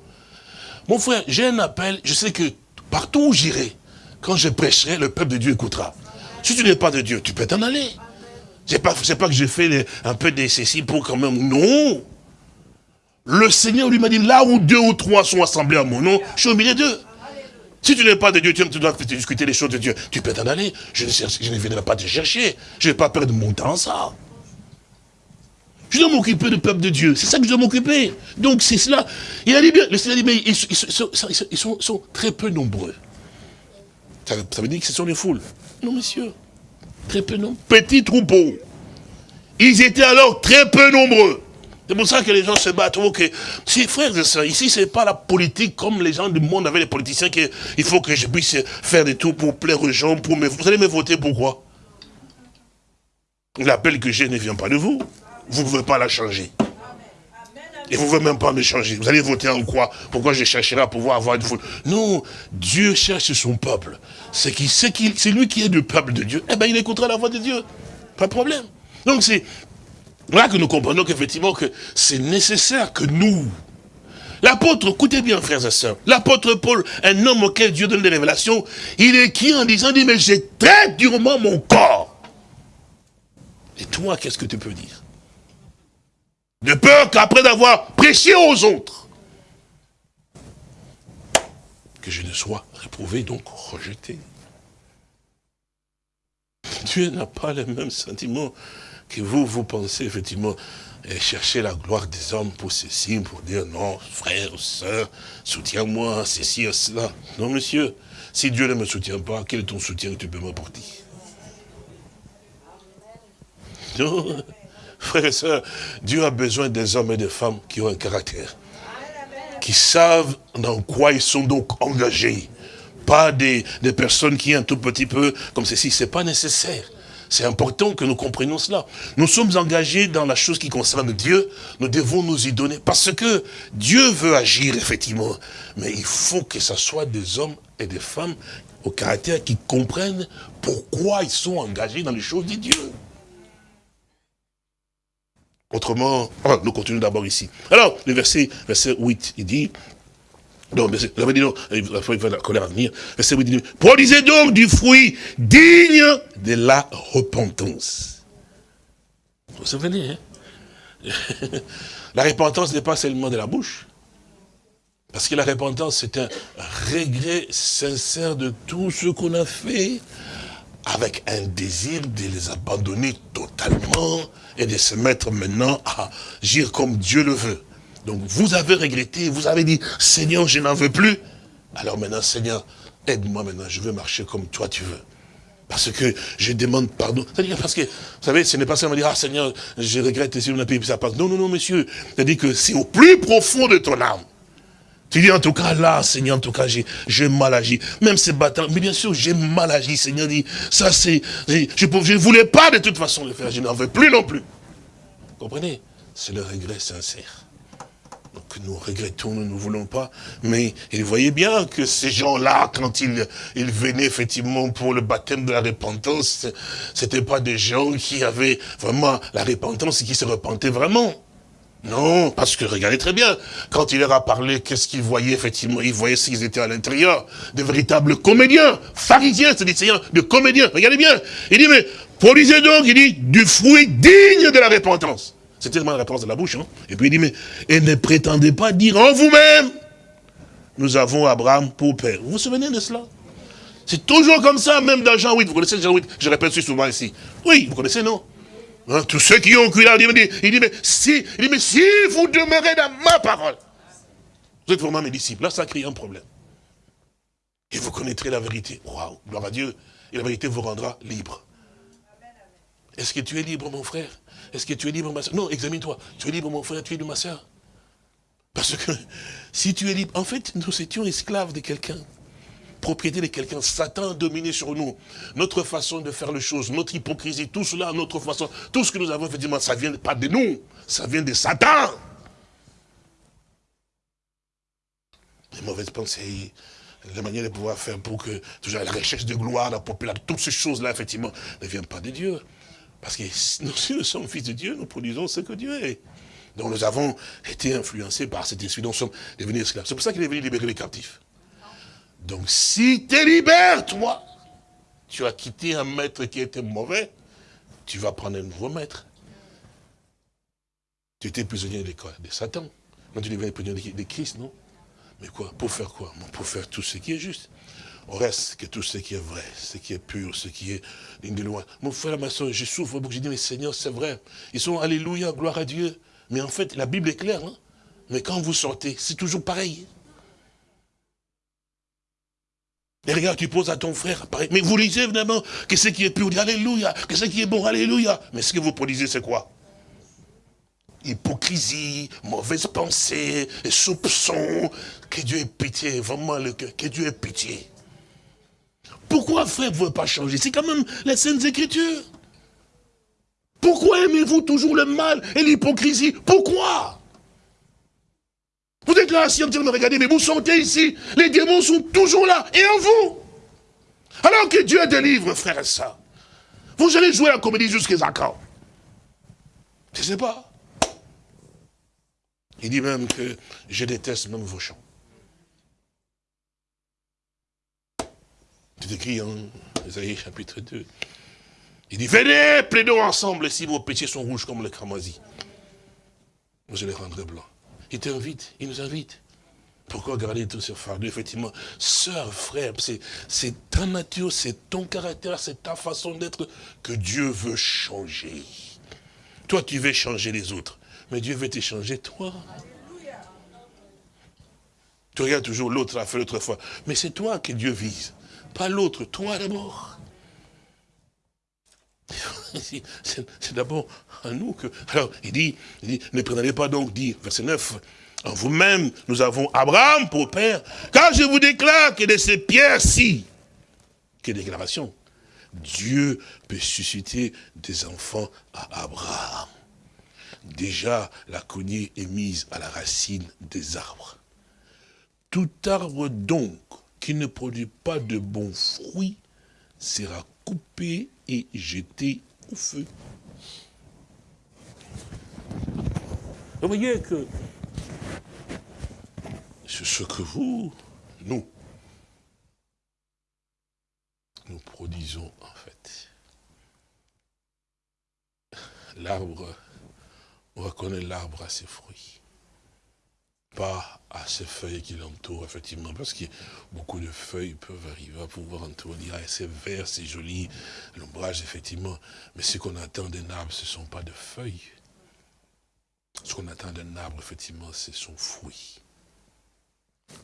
Mon frère, j'ai un appel, je sais que partout où j'irai, quand je prêcherai, le peuple de Dieu écoutera. Si tu n'es pas de Dieu, tu peux t'en aller. C'est pas, pas que j'ai fait un peu des ceci pour quand même, non. Le Seigneur lui m'a dit, là où deux ou trois sont assemblés à mon nom, je suis au milieu d'eux. Si tu n'es pas de Dieu, tu dois discuter les choses de Dieu. Tu peux t'en aller. Je ne, je ne viendrai pas te chercher. Je ne vais pas perdre mon temps ça. Je dois m'occuper du peuple de Dieu. C'est ça que je dois m'occuper. Donc c'est cela. Il a dit bien, le Seigneur ils, sont, très peu nombreux. Ça, veut dire que ce sont les foules. Non, monsieur. Très peu nombreux. Petit troupeau. Ils étaient alors très peu nombreux. C'est pour ça que les gens se battent. Si frères et sœurs, ici c'est pas la politique comme les gens du monde avec les politiciens qu'il faut que je puisse faire des tours pour plaire aux gens, pour me, vous allez me voter pourquoi? L'appel que j'ai ne vient pas de vous. Vous ne pouvez pas la changer. Et vous ne pouvez même pas me changer. Vous allez voter en quoi? Pourquoi je chercherai à pouvoir avoir une foule Non, Dieu cherche son peuple. C'est c'est lui qui est du peuple de Dieu. Eh bien, il écoutera la voix de Dieu. Pas de problème. Donc c'est là que nous comprenons qu'effectivement que c'est nécessaire que nous, L'apôtre, écoutez bien frères et sœurs, l'apôtre Paul, un homme auquel Dieu donne des révélations, il est qui en disant, mais j'ai très durement mon corps. Et toi, qu'est-ce que tu peux dire? De peur qu'après avoir prêché aux autres, que je ne sois réprouvé, donc rejeté. Dieu n'a pas les mêmes sentiments que vous, vous pensez effectivement et chercher la gloire des hommes pour ceci, pour dire non, frère, soeur, soutiens-moi, ceci, cela. Non, monsieur, si Dieu ne me soutient pas, quel est ton soutien que tu peux m'apporter? Non, Frères et sœurs, Dieu a besoin des hommes et des femmes qui ont un caractère. Qui savent dans quoi ils sont donc engagés. Pas des, personnes qui un tout petit peu comme ceci. C'est pas nécessaire. C'est important que nous comprenions cela. Nous sommes engagés dans la chose qui concerne Dieu. Nous devons nous y donner. Parce que Dieu veut agir, effectivement. Mais il faut que ce soit des hommes et des femmes au caractère qui comprennent pourquoi ils sont engagés dans les choses de Dieu. Autrement, ah, nous continuons d'abord ici. Alors, le verset, verset 8, il dit, donc, j'avais dit non, il va la colère à venir. Verset 8, il dit, produisez donc du fruit digne de la repentance. Vous vous souvenez, hein? La repentance n'est pas seulement de la bouche. Parce que la repentance, c'est un regret sincère de tout ce qu'on a fait, avec un désir de les abandonner totalement et de se mettre maintenant à agir comme Dieu le veut. Donc vous avez regretté, vous avez dit, Seigneur, je n'en veux plus. Alors maintenant, Seigneur, aide-moi maintenant, je veux marcher comme toi tu veux. Parce que je demande pardon. C'est-à-dire parce que, vous savez, ce n'est pas seulement dire, ah Seigneur, je regrette si on a payé, ça passe. Non, non, non, monsieur. C'est-à-dire que c'est au plus profond de ton âme. Tu dis en tout cas là, Seigneur, en tout cas, j'ai mal agi. Même ces bâtons, mais bien sûr, j'ai mal agi. Seigneur dit, ça c'est, je ne voulais pas de toute façon le faire, je n'en veux plus non plus. Vous comprenez? C'est le regret sincère. Donc nous regrettons, nous ne voulons pas, mais il voyait bien que ces gens-là, quand ils, ils venaient effectivement pour le baptême de la repentance, c'était pas des gens qui avaient vraiment la repentance et qui se repentaient vraiment. Non, parce que regardez très bien, quand il leur a parlé, qu'est-ce qu'ils voyaient effectivement Ils voyaient s'ils étaient à l'intérieur, de véritables comédiens, pharisiens, c'est-à-dire de comédiens, regardez bien. Il dit, mais produisez donc, il dit, du fruit digne de la repentance. C'est tellement la réponse de la bouche. Hein? Et puis il dit, mais et ne prétendez pas dire en vous-même, nous avons Abraham pour père. Vous vous souvenez de cela? C'est toujours comme ça, même dans Jean 8. Vous connaissez Jean 8 Je répète souvent ici. Oui, vous connaissez, non? Hein, tous ceux qui ont cru là, il dit, il dit, mais si, il dit, mais si vous demeurez dans ma parole, vous êtes vraiment mes disciples. Là, ça crée un problème. Et vous connaîtrez la vérité. Waouh, gloire à Dieu. Et la vérité vous rendra libre. Est-ce que tu es libre, mon frère? Est-ce que tu es libre, ma soeur? Non, examine-toi. Tu es libre, mon frère, tu es libre, ma soeur? Parce que si tu es libre, en fait, nous étions esclaves de quelqu'un propriété de quelqu'un. Satan dominé sur nous. Notre façon de faire les choses, notre hypocrisie, tout cela, notre façon, tout ce que nous avons, effectivement, ça vient pas de nous, ça vient de Satan. Les mauvaises pensées, la manière de pouvoir faire pour que toujours la recherche de gloire, la popularité, toutes ces choses-là, effectivement, ne viennent pas de Dieu. Parce que nous, nous sommes fils de Dieu, nous produisons ce que Dieu est. Donc nous avons été influencés par cet esprit, nous sommes devenus esclaves. C'est pour ça qu'il est venu libérer les captifs. Donc si tu libères, toi, tu as quitté un maître qui était mauvais, tu vas prendre un nouveau maître. Tu étais prisonnier de quoi? De Satan. Non, tu deviens prisonnier de Christ, non? Mais quoi? Pour faire quoi? Pour faire tout ce qui est juste. Au reste, que tout ce qui est vrai, ce qui est pur, ce qui est digne de loin. Mon frère, ma soeur, je souffre beaucoup. Je dis, mais Seigneur, c'est vrai. Ils sont, alléluia, gloire à Dieu. Mais en fait, la Bible est claire. Hein mais quand vous sortez, c'est toujours pareil. Et regarde, tu poses à ton frère, mais vous lisez évidemment que ce qui est pur, Alléluia, que ce qui est bon, Alléluia. Mais ce que vous produisez, c'est quoi? Hypocrisie, mauvaise pensée, soupçon, que Dieu ait pitié, vraiment le cœur, que Dieu ait pitié. Pourquoi frère, vous ne pas changer? C'est quand même les Saintes Écritures. Pourquoi aimez-vous toujours le mal et l'hypocrisie? Pourquoi? Vous êtes là assis en train de me regarder, mais vous sentez ici, les démons sont toujours là, et en vous. Alors que Dieu délivre, frère et. Vous allez jouer la comédie jusqu'à quand Je ne sais pas. Il dit même que je déteste même vos chants. C'est écrit en Isaïe chapitre 2. Il dit, venez, plaidons ensemble si vos péchés sont rouges comme le cramoisi. Je les rendrai blancs. Il t'invite, il nous invite. Pourquoi garder tout ce fardeau Effectivement, sœur, frère, c'est ta nature, c'est ton caractère, c'est ta façon d'être que Dieu veut changer. Toi, tu veux changer les autres, mais Dieu veut te changer toi. Tu regardes toujours l'autre a fait l'autre fois. Mais c'est toi que Dieu vise, pas l'autre, toi d'abord. C'est d'abord à nous que... Alors, il dit, ne prenez pas donc, dit, verset 9, en vous-même, nous avons Abraham pour père, car je vous déclare que de ces pierres-ci, quelle déclaration, Dieu peut susciter des enfants à Abraham. Déjà, la cognée est mise à la racine des arbres. Tout arbre donc qui ne produit pas de bons fruits sera coupé et jeté au feu. Vous voyez que c'est ce que vous, nous, nous produisons en fait. L'arbre, on reconnaît l'arbre à ses fruits pas à ces feuilles qui l'entourent, effectivement, parce que beaucoup de feuilles peuvent arriver à pouvoir entourer, c'est vert, c'est joli, l'ombrage, effectivement. Mais ce qu'on attend d'un arbre, ce ne sont pas de feuilles. Ce qu'on attend d'un arbre, effectivement, c'est son fruit.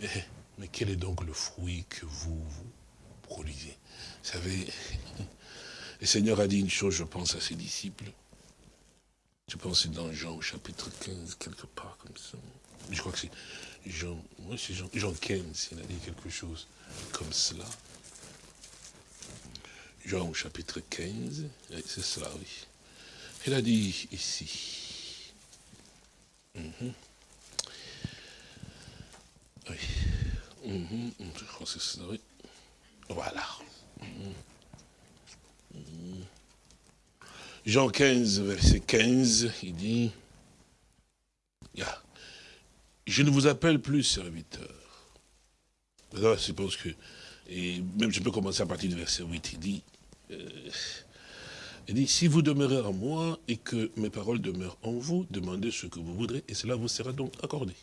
Mais, mais quel est donc le fruit que vous, vous produisez? Vous savez, le Seigneur a dit une chose, je pense, à ses disciples. Je pense dans Jean, chapitre 15, quelque part comme ça je crois que c'est Jean, Jean, Jean 15, il a dit quelque chose comme cela. Jean au chapitre 15, c'est cela, oui. Il a dit ici. Mhm. Oui. Mhm, je crois que c'est cela, oui. Voilà. Mhm. Jean 15, verset 15, il dit. Je ne vous appelle plus serviteur. je pense que, et même je peux commencer à partir du verset 8, il dit, euh, il dit, si vous demeurez en moi et que mes paroles demeurent en vous, demandez ce que vous voudrez et cela vous sera donc accordé.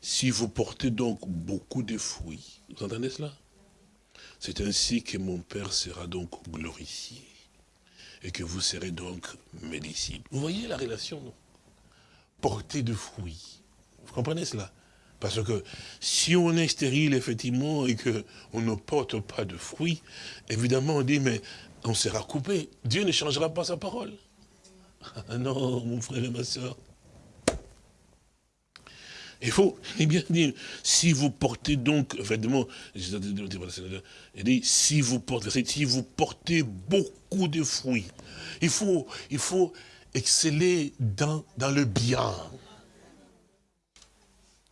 Si vous portez donc beaucoup de fruits, vous entendez cela? C'est ainsi que mon Père sera donc glorifié et que vous serez donc mes disciples. Vous voyez la relation, non? Porter de fruits vous comprenez cela? Parce que si on est stérile, effectivement, et qu'on ne porte pas de fruits, évidemment, on dit, mais on sera coupé. Dieu ne changera pas sa parole. Ah non, mon frère et ma soeur. Il faut bien dire, si vous portez donc, effectivement, si vous portez, si vous portez beaucoup de fruits, il faut, il faut exceller dans, dans le bien.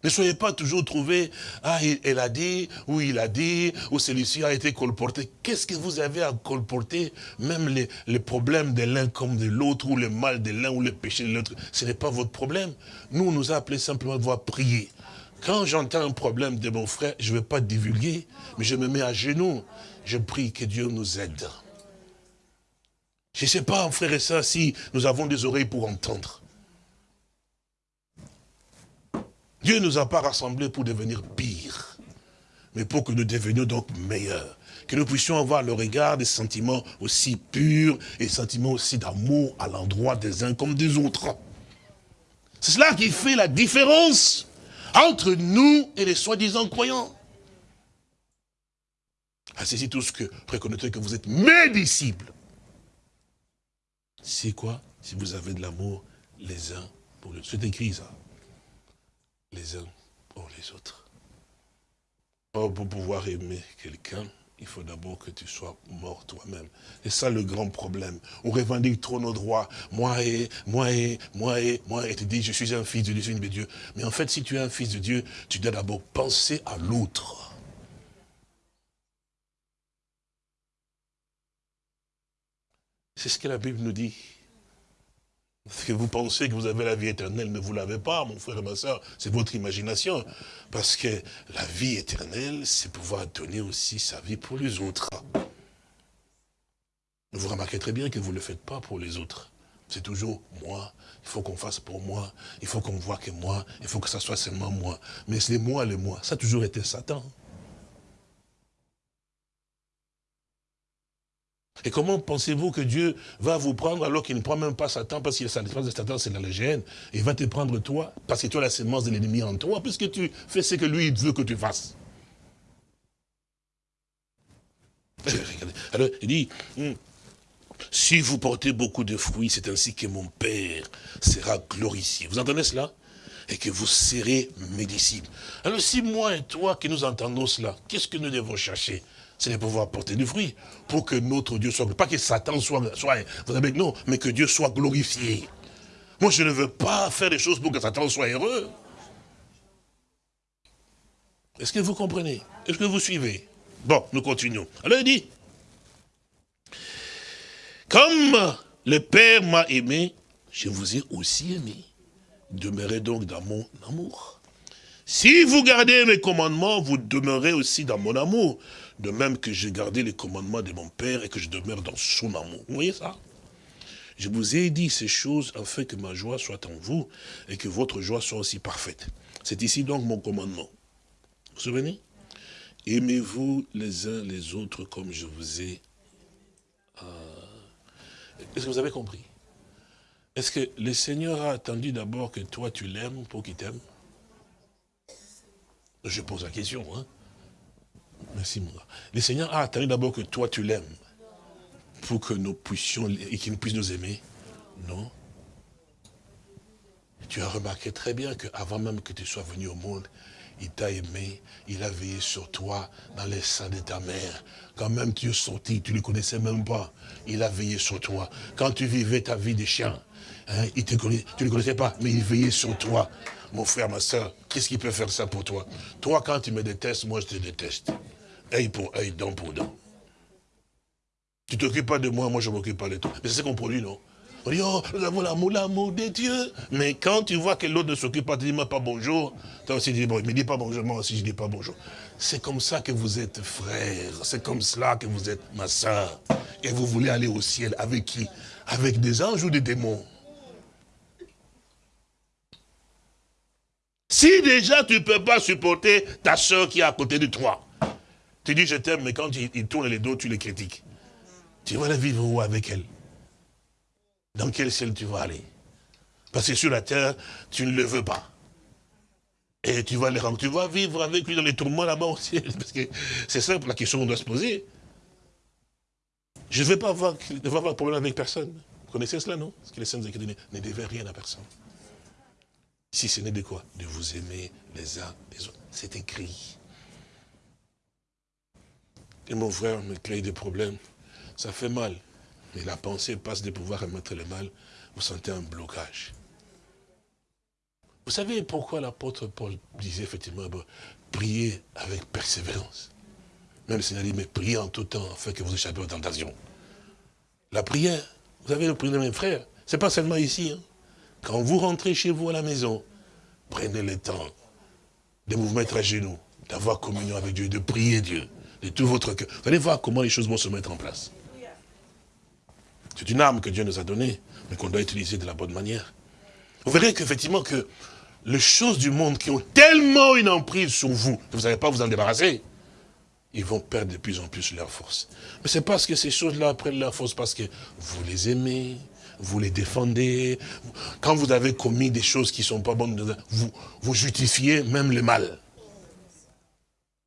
Ne soyez pas toujours trouvé, ah, elle a dit, ou il a dit, ou celui-ci a été colporté. Qu'est-ce que vous avez à colporter Même les, problèmes de l'un comme de l'autre, ou le mal de l'un, ou le péché de l'autre, ce n'est pas votre problème. Nous, on nous a appelé simplement à voir prier. Quand j'entends un problème de mon frère, je ne vais pas divulguer, mais je me mets à genoux. Je prie que Dieu nous aide. Je ne sais pas, frère et sœurs, si nous avons des oreilles pour entendre. Dieu ne nous a pas rassemblés pour devenir pires, mais pour que nous devenions donc meilleurs. Que nous puissions avoir le regard des sentiments aussi purs et sentiments aussi d'amour à l'endroit des uns comme des autres. C'est cela qui fait la différence entre nous et les soi-disant croyants. Asseyez tous que reconnaîtrez que vous êtes mes disciples. C'est quoi Si vous avez de l'amour les uns pour les autres? C'est écrit ça les uns pour les autres. pour pouvoir aimer quelqu'un, il faut d'abord que tu sois mort toi-même. C'est ça le grand problème. On revendique trop nos droits. Moi et, moi et, moi et, moi et tu dis, je suis un fils de Dieu, je suis de Dieu. Mais en fait, si tu es un fils de Dieu, tu dois d'abord penser à l'autre. C'est ce que la Bible nous dit. Parce que vous pensez que vous avez la vie éternelle, mais vous l'avez pas, mon frère et ma soeur. C'est votre imagination. Parce que la vie éternelle, c'est pouvoir donner aussi sa vie pour les autres. Vous remarquez très bien que vous ne le faites pas pour les autres. C'est toujours moi, il faut qu'on fasse pour moi, il faut qu'on voit que moi, il faut que ça soit seulement moi. Mais c'est moi, le moi. Ça a toujours été Satan. Et comment pensez-vous que Dieu va vous prendre alors qu'il ne prend même pas Satan, parce que la défense de Satan, c'est dans la gêne, et il va te prendre toi, parce que tu as la sémence de l'ennemi en toi, puisque tu fais ce que lui veut que tu fasses. Alors, il dit, hmm, si vous portez beaucoup de fruits, c'est ainsi que mon Père sera glorifié. Vous entendez cela? Et que vous serez mes disciples. Alors si moi et toi qui nous entendons cela, qu'est-ce que nous devons chercher? C'est de pouvoir porter du fruit, pour que notre Dieu soit, pas que Satan soit, soit non, mais que Dieu soit glorifié. Moi, je ne veux pas faire des choses pour que Satan soit heureux. Est-ce que vous comprenez? Est-ce que vous suivez? Bon, nous continuons. Alors il dit, comme le Père m'a aimé, je vous ai aussi aimé. Demeurez donc dans mon amour. Si vous gardez mes commandements, vous demeurez aussi dans mon amour de même que j'ai gardé les commandements de mon Père et que je demeure dans son amour. Vous voyez ça? Je vous ai dit ces choses afin que ma joie soit en vous et que votre joie soit aussi parfaite. C'est ici donc mon commandement. Vous vous souvenez? Aimez-vous les uns les autres comme je vous ai... Euh, est-ce que vous avez compris? Est-ce que le Seigneur a attendu d'abord que toi tu l'aimes pour qu'il t'aime? Je pose la question, hein Merci, mon gars. Le Seigneur a attendu d'abord que toi, tu l'aimes. Pour que nous puissions, et qu'il puisse nous aimer. Non? Tu as remarqué très bien qu'avant même que tu sois venu au monde, il t'a aimé, il a veillé sur toi dans les seins de ta mère. Quand même tu es sorti, tu ne le connaissais même pas. Il a veillé sur toi. Quand tu vivais ta vie de chien, hein, il te tu ne le connaissais pas, mais il veillait sur toi. Mon frère, ma soeur, qu'est-ce qui peut faire ça pour toi? Toi, quand tu me détestes, moi je te déteste œil pour œil, dent pour dent. Tu t'occupes pas de moi, moi je m'occupe pas de toi. Mais c'est ce qu'on produit, non? On dit, oh, nous avons l'amour, l'amour de Dieu. Mais quand tu vois que l'autre ne s'occupe pas, tu dis moi pas bonjour. Toi aussi, tu dis, bon, il me dit pas bonjour, moi aussi je dis pas bonjour. C'est comme ça que vous êtes frères. C'est comme cela que vous êtes ma soeur. Et vous voulez aller au ciel avec qui? Avec des anges ou des démons? Si déjà tu ne peux pas supporter ta soeur qui est à côté de toi, tu dis je t'aime, mais quand il, tourne les dos, tu les critiques. Tu vas aller vivre où avec elle? Dans quel ciel tu vas aller? Parce que sur la terre, tu ne le veux pas. Et tu vas, les, tu vas vivre avec lui dans les tourments là-bas au ciel. Parce que c'est simple la question qu'on doit se poser. Je ne vais pas avoir, avoir de problème avec personne. Vous connaissez cela, non? Parce que les saints écritures ne devaient rien à personne. Si ce n'est de quoi? De vous aimer les uns les autres. C'est écrit. Et mon frère me crée des problèmes. Ça fait mal. Mais la pensée passe de pouvoir remettre le mal. Vous sentez un blocage. Vous savez pourquoi l'apôtre Paul disait effectivement, priez avec persévérance. Même le Seigneur dit, mais priez en tout temps, afin que vous échappez aux tentations. La prière, vous avez le prière de mes frères, c'est pas seulement ici. Hein. Quand vous rentrez chez vous à la maison, prenez le temps de vous mettre à genoux, d'avoir communion avec Dieu, de prier Dieu, de tout votre cœur. Vous allez voir comment les choses vont se mettre en place. C'est une arme que Dieu nous a donnée, mais qu'on doit utiliser de la bonne manière. Vous verrez qu'effectivement que les choses du monde qui ont tellement une emprise sur vous, que vous n'allez pas vous en débarrasser, ils vont perdre de plus en plus leur force. Mais c'est parce que ces choses-là prennent leur force, parce que vous les aimez, vous les défendez. Quand vous avez commis des choses qui ne sont pas bonnes, vous, vous justifiez même le mal.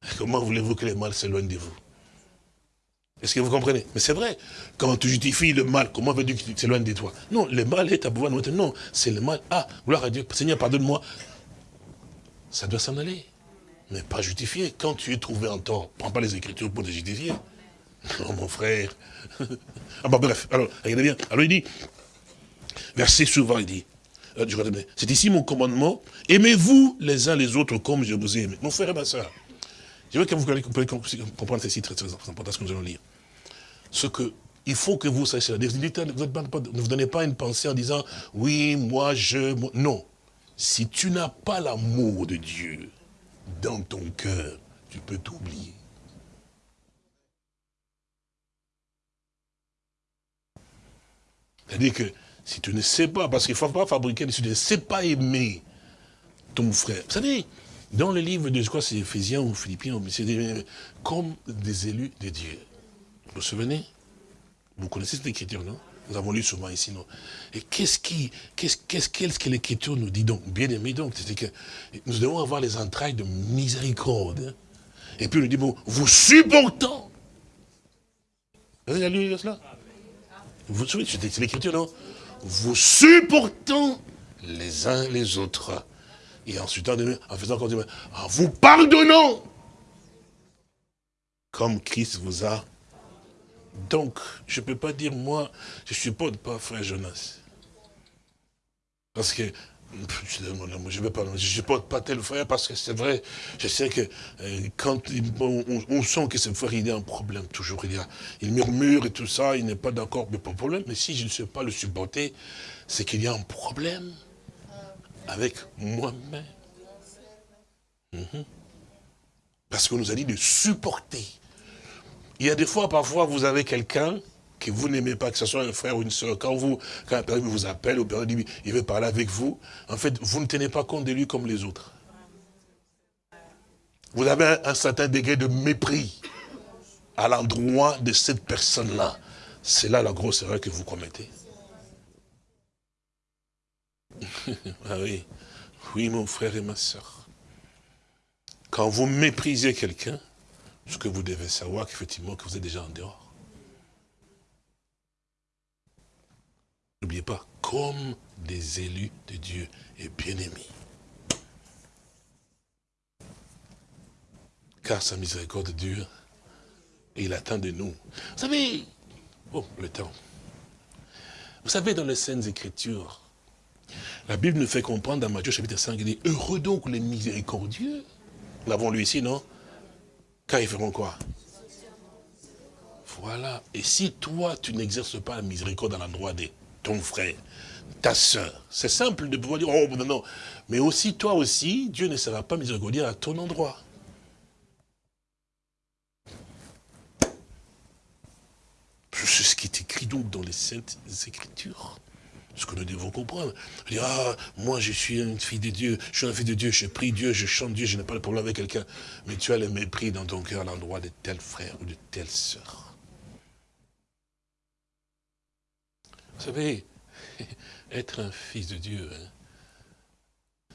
Comment voulez-vous que le mal s'éloigne de vous? Est-ce que vous comprenez? Mais c'est vrai, quand tu justifies le mal, comment veux-tu qu'il s'éloigne de toi? Non, le mal est à pouvoir nous Non, c'est le mal. Ah, gloire à Dieu, Seigneur, pardonne-moi. Ça doit s'en aller. Mais pas justifié. Quand tu es trouvé en tort, prends pas les Écritures pour te justifier. Non, mon frère. ah bah bref, alors, regardez bien. Alors il dit, verset souvent, il dit, euh, c'est ici mon commandement, aimez-vous les uns les autres comme je vous ai aimé. Mon frère et ma soeur, je veux que vous comprendre ceci très, très important, ce que nous allons lire. Ce que, il faut que vous sachiez, ne vous donnez pas une pensée en disant, oui, moi, je... Non. Si tu n'as pas l'amour de Dieu dans ton cœur, tu peux t'oublier. C'est-à-dire que si tu ne sais pas, parce qu'il ne faut pas fabriquer, si tu ne sais pas aimer ton frère. Savez, dans le livre de, je crois c'est Ephésiens ou Philippiens, c'est comme des élus de Dieu. Vous vous souvenez? Vous connaissez cette écriture, non? Nous avons lu souvent ici, non? Et qu'est-ce qui, qu'est-ce que l'écriture nous dit donc? Bien aimé donc, c'est que nous devons avoir les entrailles de miséricorde. Et puis il nous dit, bon, vous supportant. Vous avez lu cela? Vous vous souvenez, c'est l'écriture, non? Vous supportant les uns les autres et ensuite, en faisant encore en vous pardonnant, comme Christ vous a. Donc, je ne peux pas dire, moi, je ne supporte pas frère Jonas. Parce que, je ne je supporte pas tel frère parce que c'est vrai, je sais que euh, quand on, sent que ce frère, il a un problème, toujours, il, a, il murmure et tout ça, il n'est pas d'accord, mais pas de problème. Mais si je ne sais pas le supporter, c'est qu'il y a un problème avec moi-même. Mhm. Parce qu'on nous a dit de supporter. Il y a des fois, parfois, vous avez quelqu'un que vous n'aimez pas, que ce soit un frère ou une soeur, quand vous, quand un personne vous appelle, ou dit, il veut parler avec vous, en fait, vous ne tenez pas compte de lui comme les autres. Vous avez un certain degré de mépris à l'endroit de cette personne-là. C'est là la grosse erreur que vous commettez. ah oui. Oui, mon frère et ma soeur. Quand vous méprisez quelqu'un, ce que vous devez savoir qu'effectivement que vous êtes déjà en dehors. N'oubliez pas, comme des élus de Dieu et bien-aimés. Car sa miséricorde dure et il attend de nous. Vous savez, oh, le temps. Vous savez, dans les Saintes Écritures, la Bible nous fait comprendre dans Matthieu chapitre 5, il dit, heureux donc les miséricordieux. Nous l'avons lu ici, non? Quand ils feront quoi? Voilà. Et si toi, tu n'exerces pas la miséricorde dans l'endroit de ton frère, ta soeur, c'est simple de pouvoir dire, oh non, non. Mais aussi, toi aussi, Dieu ne sera pas miséricordieux à ton endroit. C'est ce qui est écrit donc dans les Saintes Écritures ce que nous devons comprendre. Dire, ah, moi je suis une fille de Dieu, je suis un fils de Dieu, je prie Dieu, je chante Dieu, je n'ai pas de problème avec quelqu'un. Mais tu as le mépris dans ton cœur à l'endroit de tel frère ou de telle sœur. Vous savez, être un fils de Dieu hein,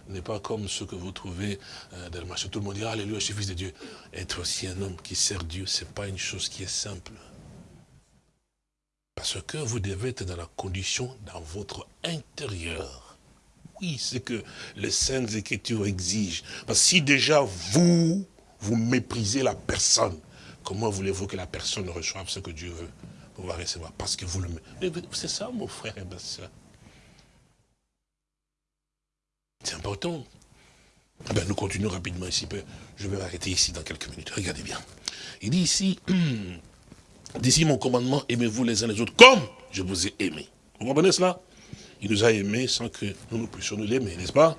n'est pas comme ce que vous trouvez euh, dans le marché. Tout le monde dit, alléluia, je suis fils de Dieu. Être aussi un homme qui sert Dieu, ce n'est pas une chose qui est simple. Parce que vous devez être dans la condition, dans votre intérieur, Oui, c'est que les saintes écritures exigent. Parce que si déjà vous, vous méprisez la personne, comment voulez-vous que la personne reçoive ce que Dieu veut pouvoir recevoir? Parce que vous le... C'est ça, mon frère et ma soeur. C'est important. Ben, nous continuons rapidement ici. Je vais m'arrêter ici dans quelques minutes. Regardez bien. Il dit ici, d'ici mon commandement, aimez-vous les uns les autres comme je vous ai aimé. Vous comprenez cela? Il nous a aimés sans que nous, nous puissions nous l'aimer, n'est-ce pas?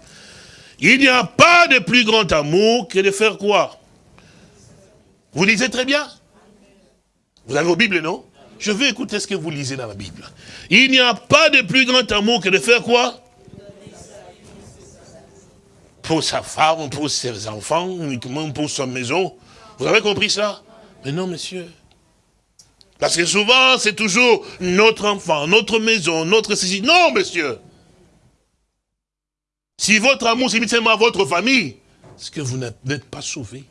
Il n'y a pas de plus grand amour que de faire quoi Vous lisez très bien? Vous avez vos Bibles, non? Je veux écouter ce que vous lisez dans la Bible. Il n'y a pas de plus grand amour que de faire quoi pour sa femme, pour ses enfants, uniquement pour sa maison. Vous avez compris ça? Mais non, monsieur. Parce que souvent, c'est toujours notre enfant, notre maison, notre. Non, monsieur. Si votre amour c'est seulement à votre famille, est-ce que vous n'êtes pas sauvé?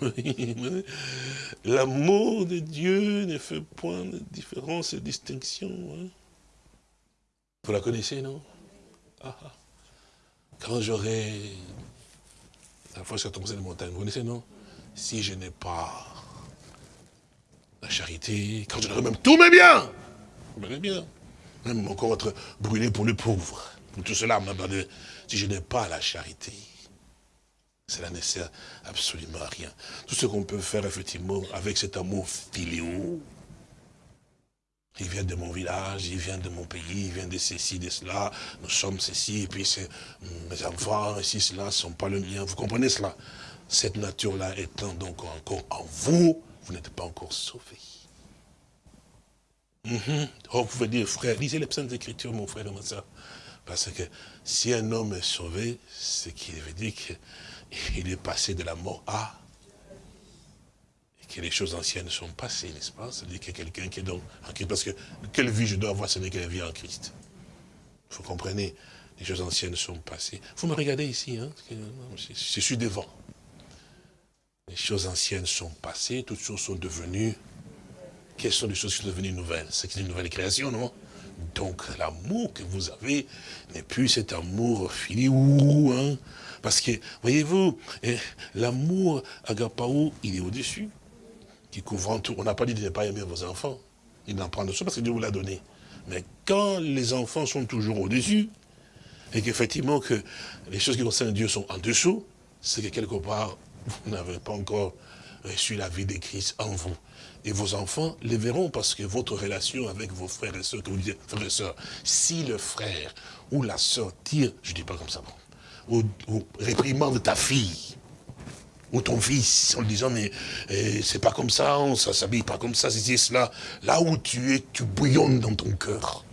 L'amour de Dieu ne fait point de différence et de distinction. Hein. Vous la connaissez, non? Ah, ah. Quand j'aurai la fois sur la de montagne, vous connaissez, non? Si je n'ai pas la charité, quand je n'aurai même tous mes biens, vous bien, même encore être brûlé pour le pauvre, pour tout cela, si je n'ai pas la charité, cela ne sert absolument à rien. Tout ce qu'on peut faire, effectivement, avec cet amour filiaux, il vient de mon village, il vient de mon pays, il vient de ceci, de cela, nous sommes ceci, et puis mes enfants, ici, cela, ne sont pas le mien. Vous comprenez cela? Cette nature-là étant donc encore en vous, vous n'êtes pas encore sauvé. Mhm. Oh, vous pouvez dire, frère, lisez les psaumes d'écriture, mon frère ma soeur. Parce que si un homme est sauvé, c'est qu'il veut dire que il est passé de la mort à que les choses anciennes sont passées, n'est-ce pas? C'est-à-dire a quelqu'un qui est donc en Christ. Parce que quelle vie je dois avoir, ce n'est qu'elle vie en Christ. Vous comprenez? Les choses anciennes sont passées. Vous me regardez ici, hein? Je suis devant. Les choses anciennes sont passées, toutes choses sont devenues. Quelles sont les choses qui sont devenues nouvelles? C'est une nouvelle création, non? Donc l'amour que vous avez n'est plus cet amour filiou, hein? Parce que, voyez-vous, eh, l'amour agapao, il est au-dessus, qui couvre tout. On n'a pas dit de ne pas aimer vos enfants. Il n'en prend dessus parce que Dieu vous l'a donné. Mais quand les enfants sont toujours au-dessus, et qu'effectivement que les choses qui concernent Dieu sont en dessous, c'est que quelque part, vous n'avez pas encore reçu la vie de Christ en vous. Et vos enfants les verront parce que votre relation avec vos frères et sœurs, que vous disiez, frères et sœurs, si le frère ou la sœur tire, je ne dis pas comme ça, ou, réprimande ta fille ou ton fils en disant mais eh, c'est pas comme ça, on ça s'habille pas comme ça, c'est cela. Là où tu es, tu bouillonnes dans ton cœur.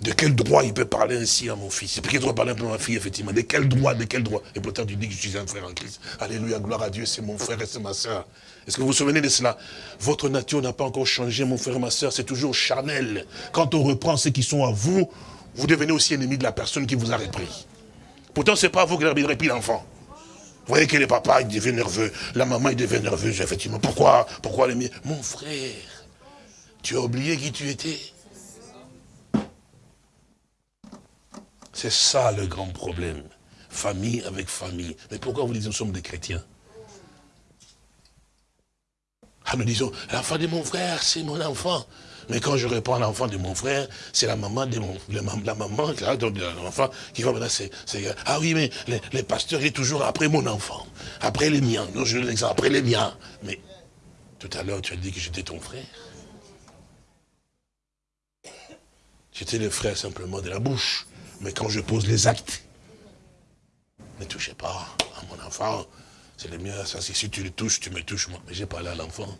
De quel droit il peut parler ainsi à mon fils? Il peut parler un peu à ma fille, effectivement. De quel droit, de quel droit? Et pourtant tu dis que je suis un frère en Christ. Alléluia, gloire à Dieu, c'est mon frère et c'est ma soeur. Est-ce que vous vous souvenez de cela? Votre nature n'a pas encore changé, mon frère et ma soeur, c'est toujours charnel. Quand on reprend ceux qui sont à vous, vous devenez aussi ennemi de la personne qui vous a repris. Pourtant, ce n'est pas vous qui avez pris l'enfant. Vous voyez que le papa, il devient nerveux. La maman, il devient nerveuse, effectivement. Pourquoi? Pourquoi les miens Mon frère, tu as oublié qui tu étais? C'est ça le grand problème. Famille avec famille. Mais pourquoi vous dites nous sommes des chrétiens? Ah, nous disons, l'enfant de mon frère, c'est mon enfant. Mais quand je reprends l'enfant de mon frère, c'est la maman de mon, la, maman, l'enfant, qui va maintenant, c'est, ah oui, mais les, pasteurs, il est toujours après mon enfant, après les miens. Non, je l'exemple, après les miens. Mais tout à l'heure, tu as dit que j'étais ton frère. J'étais le frère simplement de la bouche. Mais quand je pose les actes, ne touchez pas à mon enfant. C'est le mien, ça, si tu le touches, tu me touches moi. Mais j'ai parlé à l'enfant.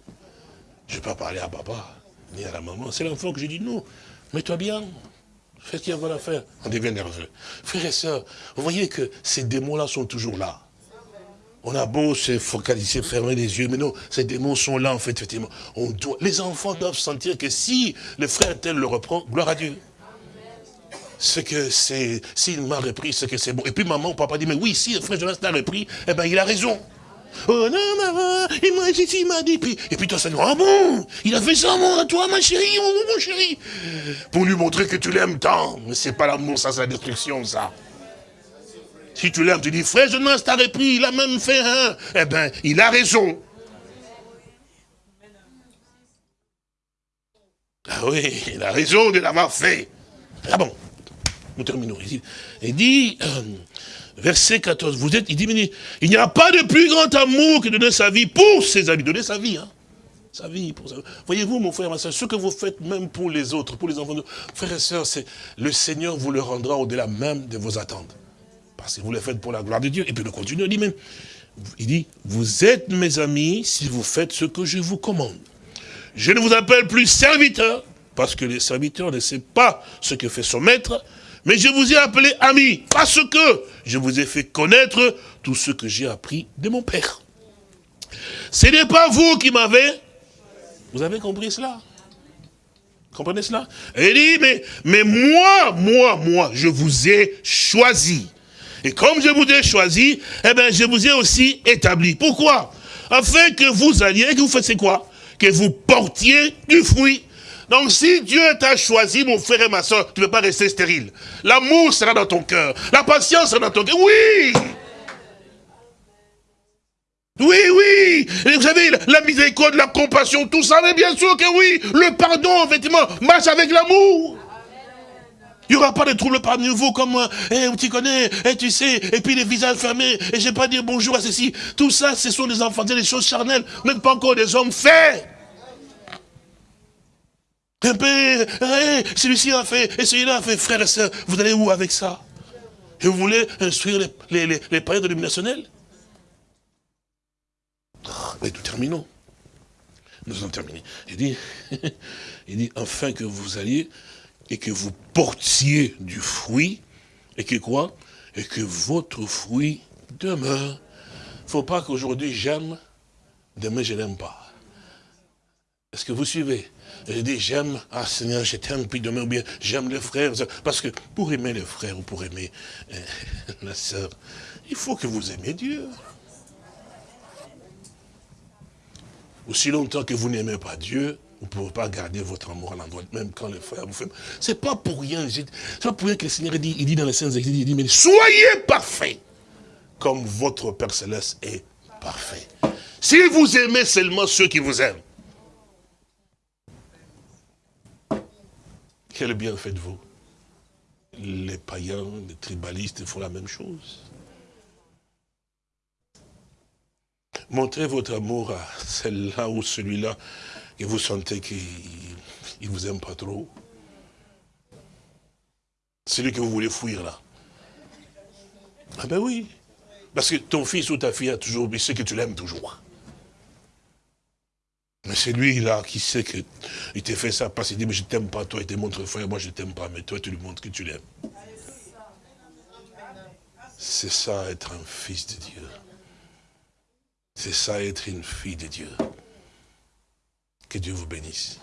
Je n'ai pas parlé à papa la. C'est l'enfant que j'ai dit, non, mets-toi bien, fais ce qu'il y a à faire. On devient nerveux. Frères et sœurs, vous voyez que ces démons-là sont toujours là. On a beau se focaliser, fermer les yeux, mais non, ces démons sont là, en fait, effectivement. On doit, les enfants doivent sentir que si le frère tel le reprend, gloire à Dieu. Ce que c'est, s'il m'a repris, c'est que c'est bon. Et puis maman ou papa dit, mais oui, si le frère Jonas t'a repris, eh bien, il a raison. Oh non, maman, et moi, il m'a dit. Et puis toi, ça dit, ah bon, il a fait ça, mon, à toi, ma chérie, mon chéri. Pour lui montrer que tu l'aimes tant. Mais c'est pas l'amour, ça, c'est la destruction, ça. Si tu l'aimes, tu dis, frère, je ne t'aurais pris, il a même fait un. Eh ben, il a raison. Ah oui, il a raison de l'avoir fait. Ah bon, nous terminons. Il dit, euh, verset 14, vous êtes, il dit, il n'y a pas de plus grand amour que de donner sa vie pour ses amis. Donner sa vie, hein. Sa vie, pour sa... Voyez-vous, mon frère, ma soeur, ce que vous faites même pour les autres, pour les enfants, de... frères et sœurs, c'est le Seigneur vous le rendra au-delà même de vos attentes. Parce que vous le faites pour la gloire de Dieu. Et puis le continue, il dit même, il dit, vous êtes mes amis si vous faites ce que je vous commande. Je ne vous appelle plus serviteur, parce que les serviteurs ne savent pas ce que fait son maître, mais je vous ai appelé ami, parce que je vous ai fait connaître tout ce que j'ai appris de mon Père. Ce n'est pas vous qui m'avez... Vous avez compris cela? Comprenez cela? Et il dit, mais, mais moi, moi, moi, je vous ai choisi. Et comme je vous ai choisi, eh bien, je vous ai aussi établi. Pourquoi? Afin que vous alliez, que vous fassiez quoi? Que vous portiez du fruit donc si Dieu t'a choisi, mon frère et ma soeur, tu ne peux pas rester stérile. L'amour sera dans ton cœur. La patience sera dans ton cœur. Oui oui, oui, vous savez, la miséricorde, la compassion, tout ça, mais bien sûr que oui, le pardon, effectivement, marche avec l'amour. Il n'y aura pas de trouble parmi vous comme moi. Eh, tu connais, eh, tu sais, et puis les visages fermés, et je vais pas dire bonjour à ceci. Tout ça, ce sont des enfants, des choses charnelles, même pas encore des hommes faits. Un peu, celui-ci a fait, et celui-là a fait, frère et soeur, vous allez où avec ça? Et vous voulez instruire les, les, les, païens de Mais nous terminons. Nous allons terminer. Il dit, il dit, enfin que vous alliez et que vous portiez du fruit, et que quoi? Et que votre fruit demeure. Il ne faut pas qu'aujourd'hui j'aime, demain je n'aime pas. Est-ce que vous suivez? Je dis, j'aime, ah Seigneur, je t'aime, puis demain, ou bien j'aime les frères. Parce que pour aimer les frères ou pour aimer euh, la sœur, il faut que vous aimez Dieu. Aussi longtemps que vous n'aimez pas Dieu, vous ne pouvez pas garder votre amour à l'endroit, même quand les frères vous font. C'est pas pour rien, c'est pas pour rien que le Seigneur dit, il dit dans les Saintes Écritures, il dit, mais soyez parfaits, comme votre Père Céleste est parfait. Si vous aimez seulement ceux qui vous aiment, Quel bien faites-vous? Les païens, les tribalistes font la même chose. Montrez votre amour à celle-là ou celui-là que vous sentez qu'il ne vous aime pas trop. Celui que vous voulez fuir là. Ah ben oui. Parce que ton fils ou ta fille a toujours, il sait que tu l'aimes toujours. Mais c'est lui là qui sait qu'il t'a fait ça parce qu'il dit, mais je t'aime pas, toi, il te montre frère, moi je t'aime pas, mais toi tu lui montres que tu l'aimes. C'est ça être un fils de Dieu. C'est ça être une fille de Dieu. Que Dieu vous bénisse.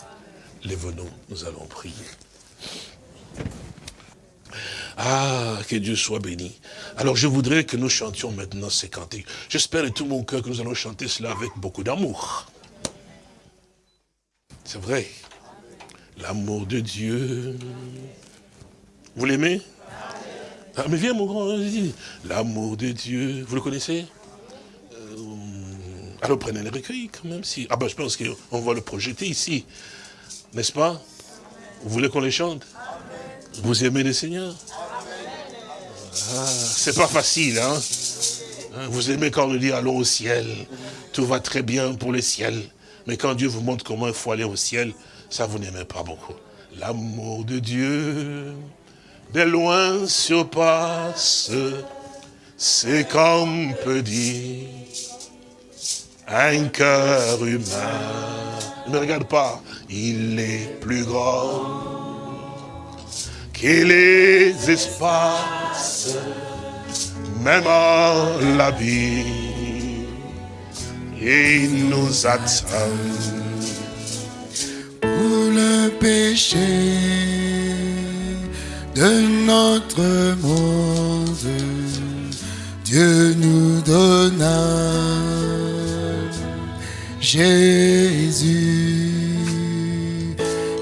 Lève-nous, nous allons prier. Ah, que Dieu soit béni. Alors je voudrais que nous chantions maintenant ces cantiques. J'espère de tout mon cœur que nous allons chanter cela avec beaucoup d'amour. C'est vrai. L'amour de Dieu. Vous l'aimez? Ah, Mais viens mon grand, l'amour de Dieu. Vous le connaissez? Euh, Alors prenez le recueil quand même. Si... Ah ben je pense qu'on va le projeter ici. N'est-ce pas? Vous voulez qu'on les chante? Vous aimez le Seigneur ah, C'est pas facile, hein? hein Vous aimez quand on dit allons au ciel. Tout va très bien pour le ciel. Mais quand Dieu vous montre comment il faut aller au ciel, ça vous n'aimez pas beaucoup. L'amour de Dieu, de loin surpasse, c'est comme peut dire un cœur humain. Ne regarde pas, il est plus grand que les espaces, même en la vie il nous attend pour le péché de notre monde. Dieu nous donna Jésus,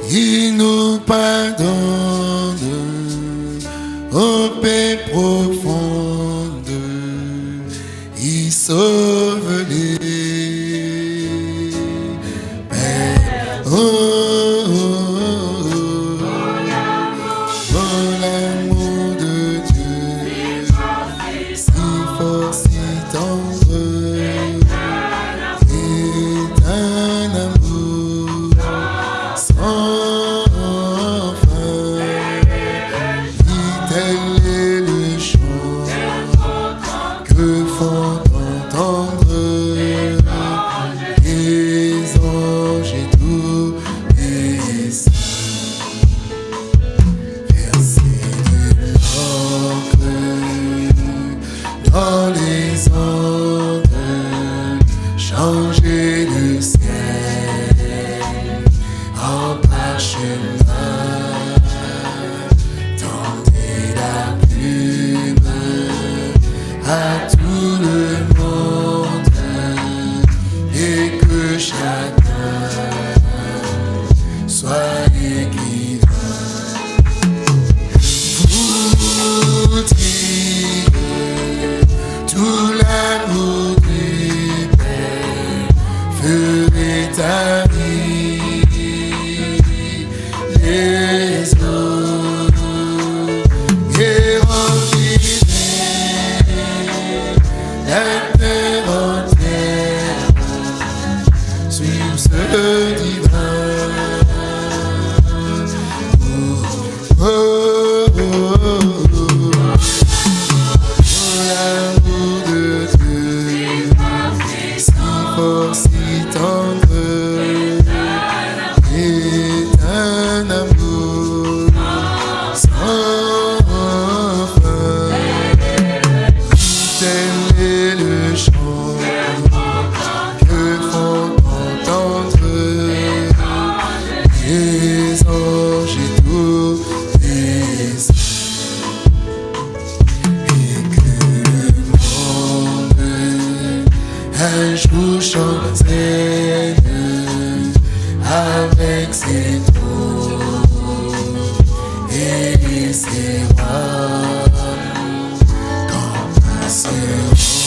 il nous pardonne ô paix profonde. Il sauve touchant Seigneur avec ses trous et ses bras dans ma soeur.